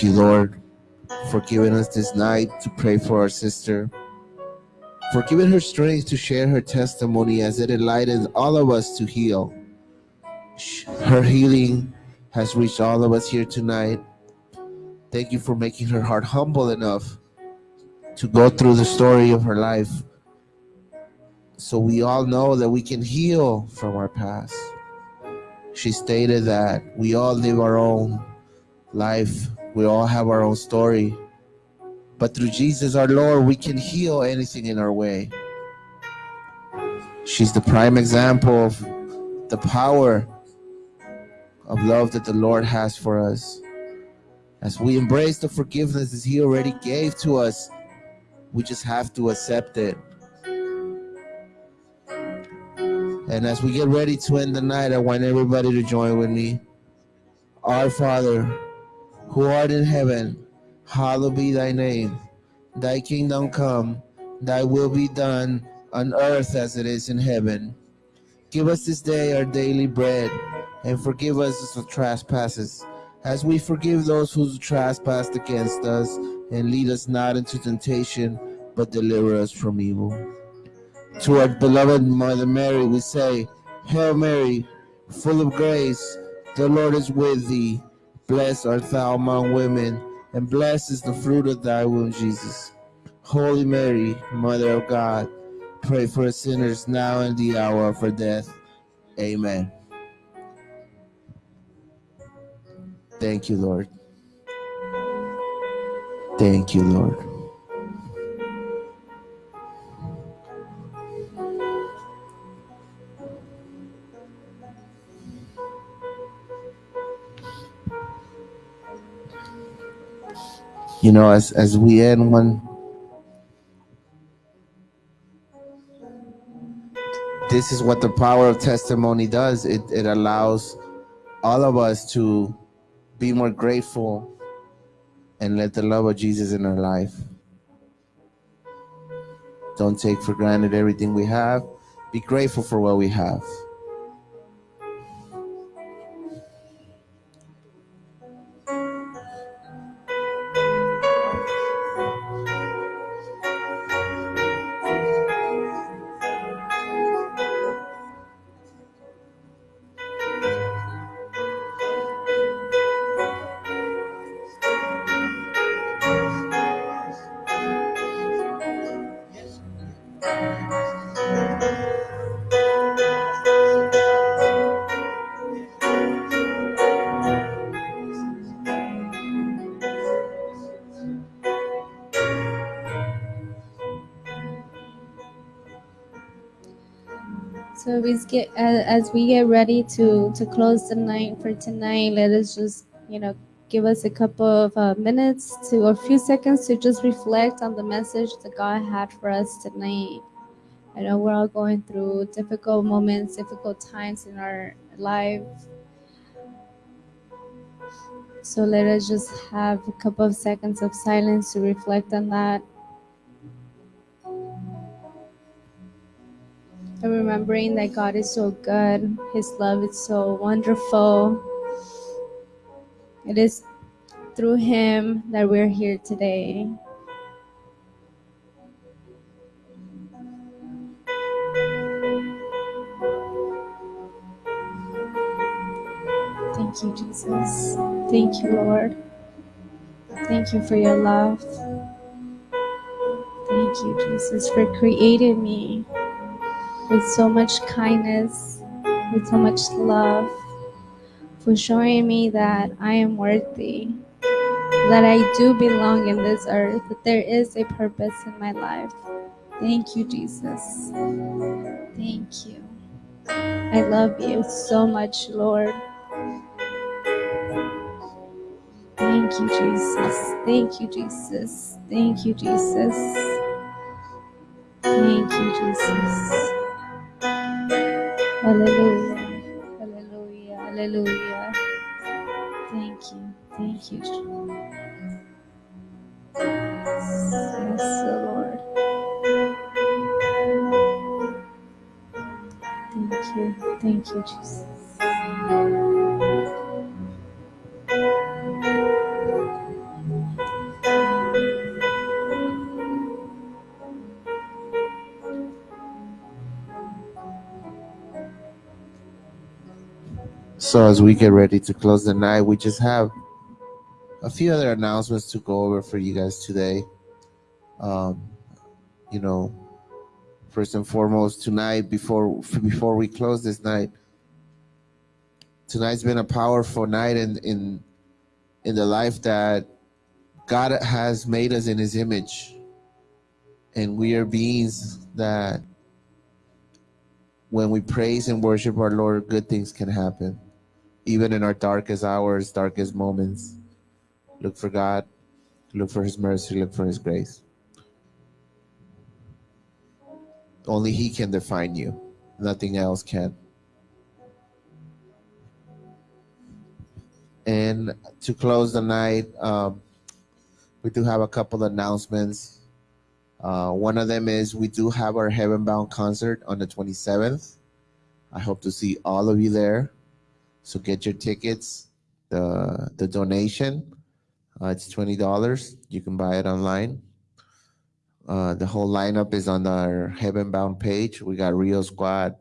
Thank, you, Lord, for giving us this night to pray for our sister, for giving her strength to share her testimony as it enlightens all of us to heal. Her healing has reached all of us here tonight. Thank you for making her heart humble enough to go through the story of her life so we all know that we can heal from our past. She stated that we all live our own life, we all have our own story. But through Jesus our Lord, we can heal anything in our way. She's the prime example of the power of love that the Lord has for us. As we embrace the forgiveness that He already gave to us, we just have to accept it. And as we get ready to end the night, I want everybody to join with me. Our Father, who art in heaven, hallowed be thy name. Thy kingdom come, thy will be done on earth as it is in heaven. Give us this day our daily bread, and forgive us our trespasses, as we forgive those who trespass against us, and lead us not into temptation, but deliver us from evil. To our beloved Mother Mary, we say, Hail Mary, full of grace, the Lord is with thee. Blessed art thou among women, and blessed is the fruit of thy womb, Jesus. Holy Mary, Mother of God, pray for us sinners now and the hour of our death. Amen. Thank you, Lord. Thank you, Lord. You know, as as we end one this is what the power of testimony does. It it allows all of us to be more grateful and let the love of Jesus in our life. Don't take for granted everything we have. Be grateful for what we have. Get as, as we get ready to to close the night for tonight, let us just you know give us a couple of uh, minutes to or a few seconds to just reflect on the message that God had for us tonight. I know we're all going through difficult moments, difficult times in our life. So let us just have a couple of seconds of silence to reflect on that. And remembering that God is so good, His love is so wonderful. It is through Him that we're here today. Thank you, Jesus. Thank you, Lord. Thank you for your love. Thank you, Jesus, for creating me with so much kindness, with so much love, for showing me that I am worthy, that I do belong in this earth, that there is a purpose in my life. Thank you, Jesus. Thank you. I love you so much, Lord. Thank you, Jesus. Thank you, Jesus. Thank you, Jesus. Thank you, Jesus. Hallelujah. Hallelujah. Hallelujah. Thank you. Thank you. Yes, Lord. Thank you. Thank you, Jesus. So as we get ready to close the night, we just have a few other announcements to go over for you guys today. Um, you know, first and foremost, tonight before before we close this night, tonight's been a powerful night in in in the life that God has made us in His image, and we are beings that when we praise and worship our Lord, good things can happen, even in our darkest hours, darkest moments. Look for God, look for His mercy, look for His grace. Only He can define you, nothing else can. And to close the night, um, we do have a couple announcements. Uh, one of them is we do have our Heaven Bound concert on the 27th. I hope to see all of you there. So get your tickets. The the donation, uh, it's twenty dollars. You can buy it online. Uh, the whole lineup is on our Heavenbound page. We got Rio Squad,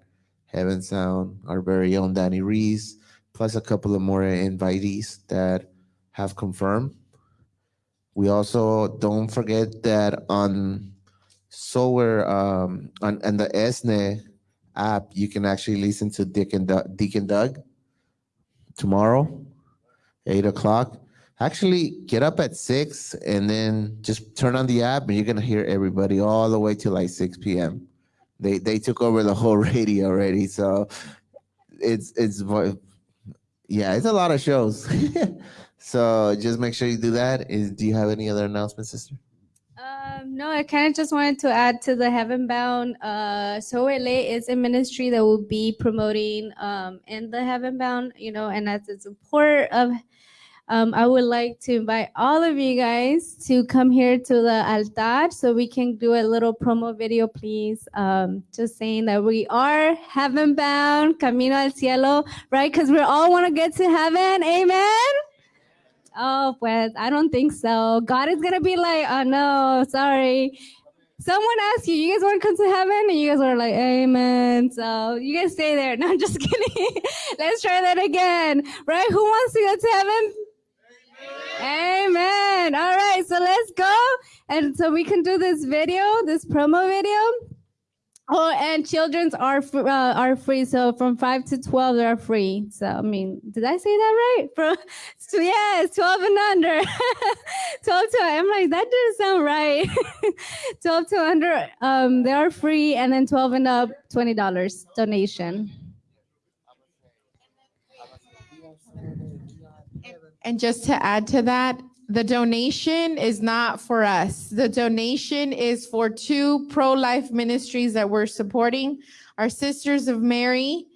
Heaven Sound, our very own Danny Reese, plus a couple of more invitees that have confirmed. We also don't forget that on Sower um, on, on the ESNE app, you can actually listen to Dick and Deacon Doug tomorrow, eight o'clock. Actually, get up at six and then just turn on the app, and you're gonna hear everybody all the way to like six p.m. They they took over the whole radio already, so it's it's yeah, it's a lot of shows. so just make sure you do that. Is do you have any other announcements, sister? No, I kind of just wanted to add to the Heaven Bound. Uh, so LA is a ministry that will be promoting um, in the Heaven Bound, you know, and as a support of, um, I would like to invite all of you guys to come here to the altar so we can do a little promo video, please. Um, just saying that we are Heaven Bound, Camino al Cielo, right? Because we all want to get to heaven. Amen. Oh, pues, I don't think so. God is gonna be like, oh no, sorry. Someone asked you, you guys want to come to heaven? And you guys were like, amen. So you guys stay there. No, I'm just kidding. Let's try that again. Right? Who wants to go to heaven? Amen. All right, so let's go. And so we can do this video, this promo video. Oh, and children's are uh, are free. So from five to twelve, they are free. So I mean, did I say that right? From so yes, twelve and under. twelve to I'm like that didn't sound right. twelve to under, um, they are free, and then twelve and up, twenty dollars donation. And just to add to that, the donation is not for us. The donation is for two pro life ministries that we're supporting our Sisters of Mary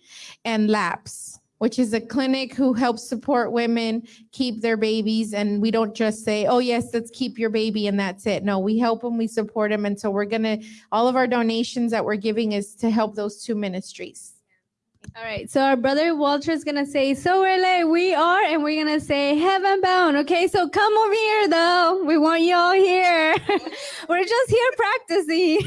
and LAPS, which is a clinic who helps support women keep their babies. And we don't just say, oh, yes, let's keep your baby and that's it. No, we help them, we support them. And so we're going to, all of our donations that we're giving is to help those two ministries. All right, so our brother Walter is gonna say, "So LA, we are," and we're gonna say, "Heaven bound." Okay, so come over here, though. We want you all here. we're just here practicing.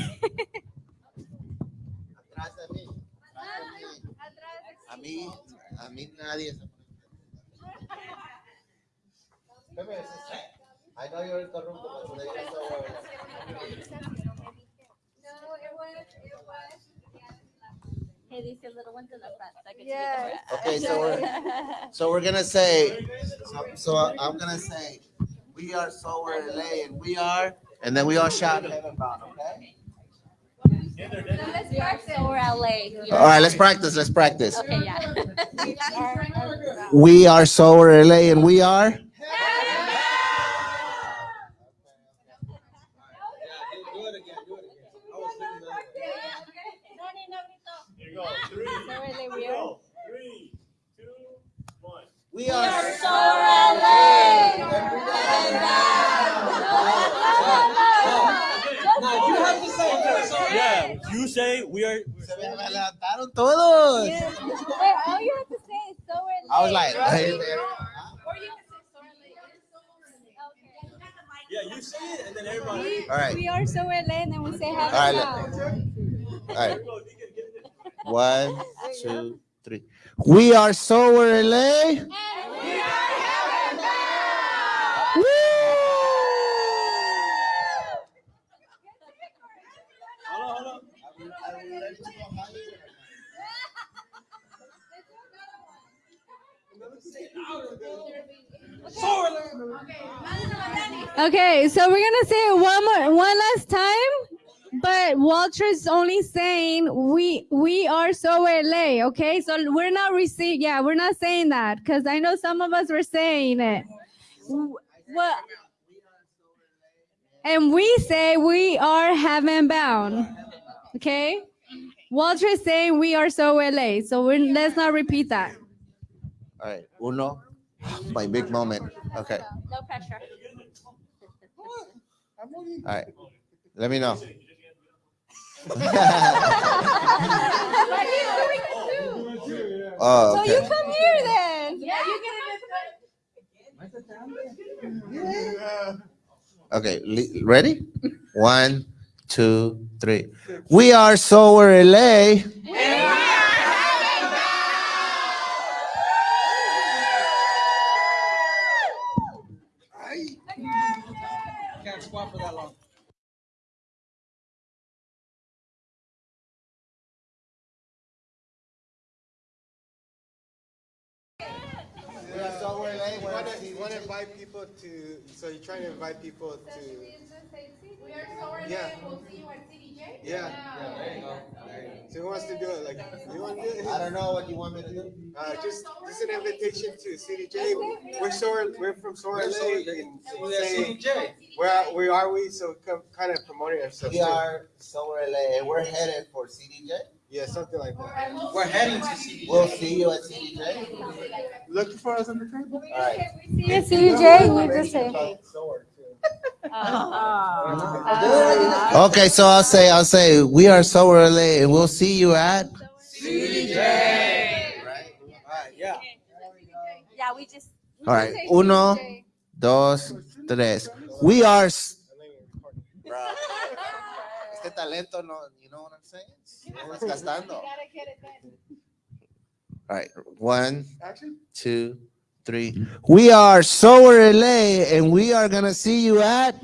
I know you're corrupto, but today you're so- Yeah. Okay, so we're, so we're gonna say, so, so I'm gonna say, we are so we're LA and we are, and then we all shout heaven bound, okay? Or LA. All right, let's practice, let's practice. Okay, yeah. We are so we're LA and we are. We are so No, you have to say this. Yeah, you say we are. Se me levantaron todos. Wait, all you have to say is so LA. I was like, hey, Yeah, you say it, and then everybody. all right, We are so LA, and then we say heaven All right, bound. all right. One, two, three. We are so relay. And we are. Okay, so we're gonna say it one more, one last time. But Walter's only saying we we are so LA. Okay, so we're not receiving. Yeah, we're not saying that because I know some of us were saying it. W- Well, and we say we are heaven bound. Okay, Walter is saying we are so LA. So we're, let's not repeat that. All right, uno. My big moment. Okay. No pressure. All right. Let me know. Oh, So okay. you come here then. Yeah, you Okay, ready? One, two, three. We are so LA. Can't invite people to, so you're trying to invite people to, yeah. Yeah. So who wants to do it? Like, you want to do it? I don't know what you want me to do. Uh, just, just an invitation to CDJ. We're Sora, we're from Sora LA. and say, Where, where are we? So come, kind of promoting ourselves. We too. are so LA and we're headed for CDJ. Yeah, something like that. We're heading to CDJ. We'll see you at CDJ. Looking for us on the table? All right. CJ, we just say. Okay, so I'll say, I'll say, we are so early and we'll see you at. Yeah. Yeah, we just. All right, uno, dos, tres. We are. s- Este talento, no, you know what I'm saying? Estamos gastando. All right, one, Action? two, three. We are Sower LA and we are gonna see you at.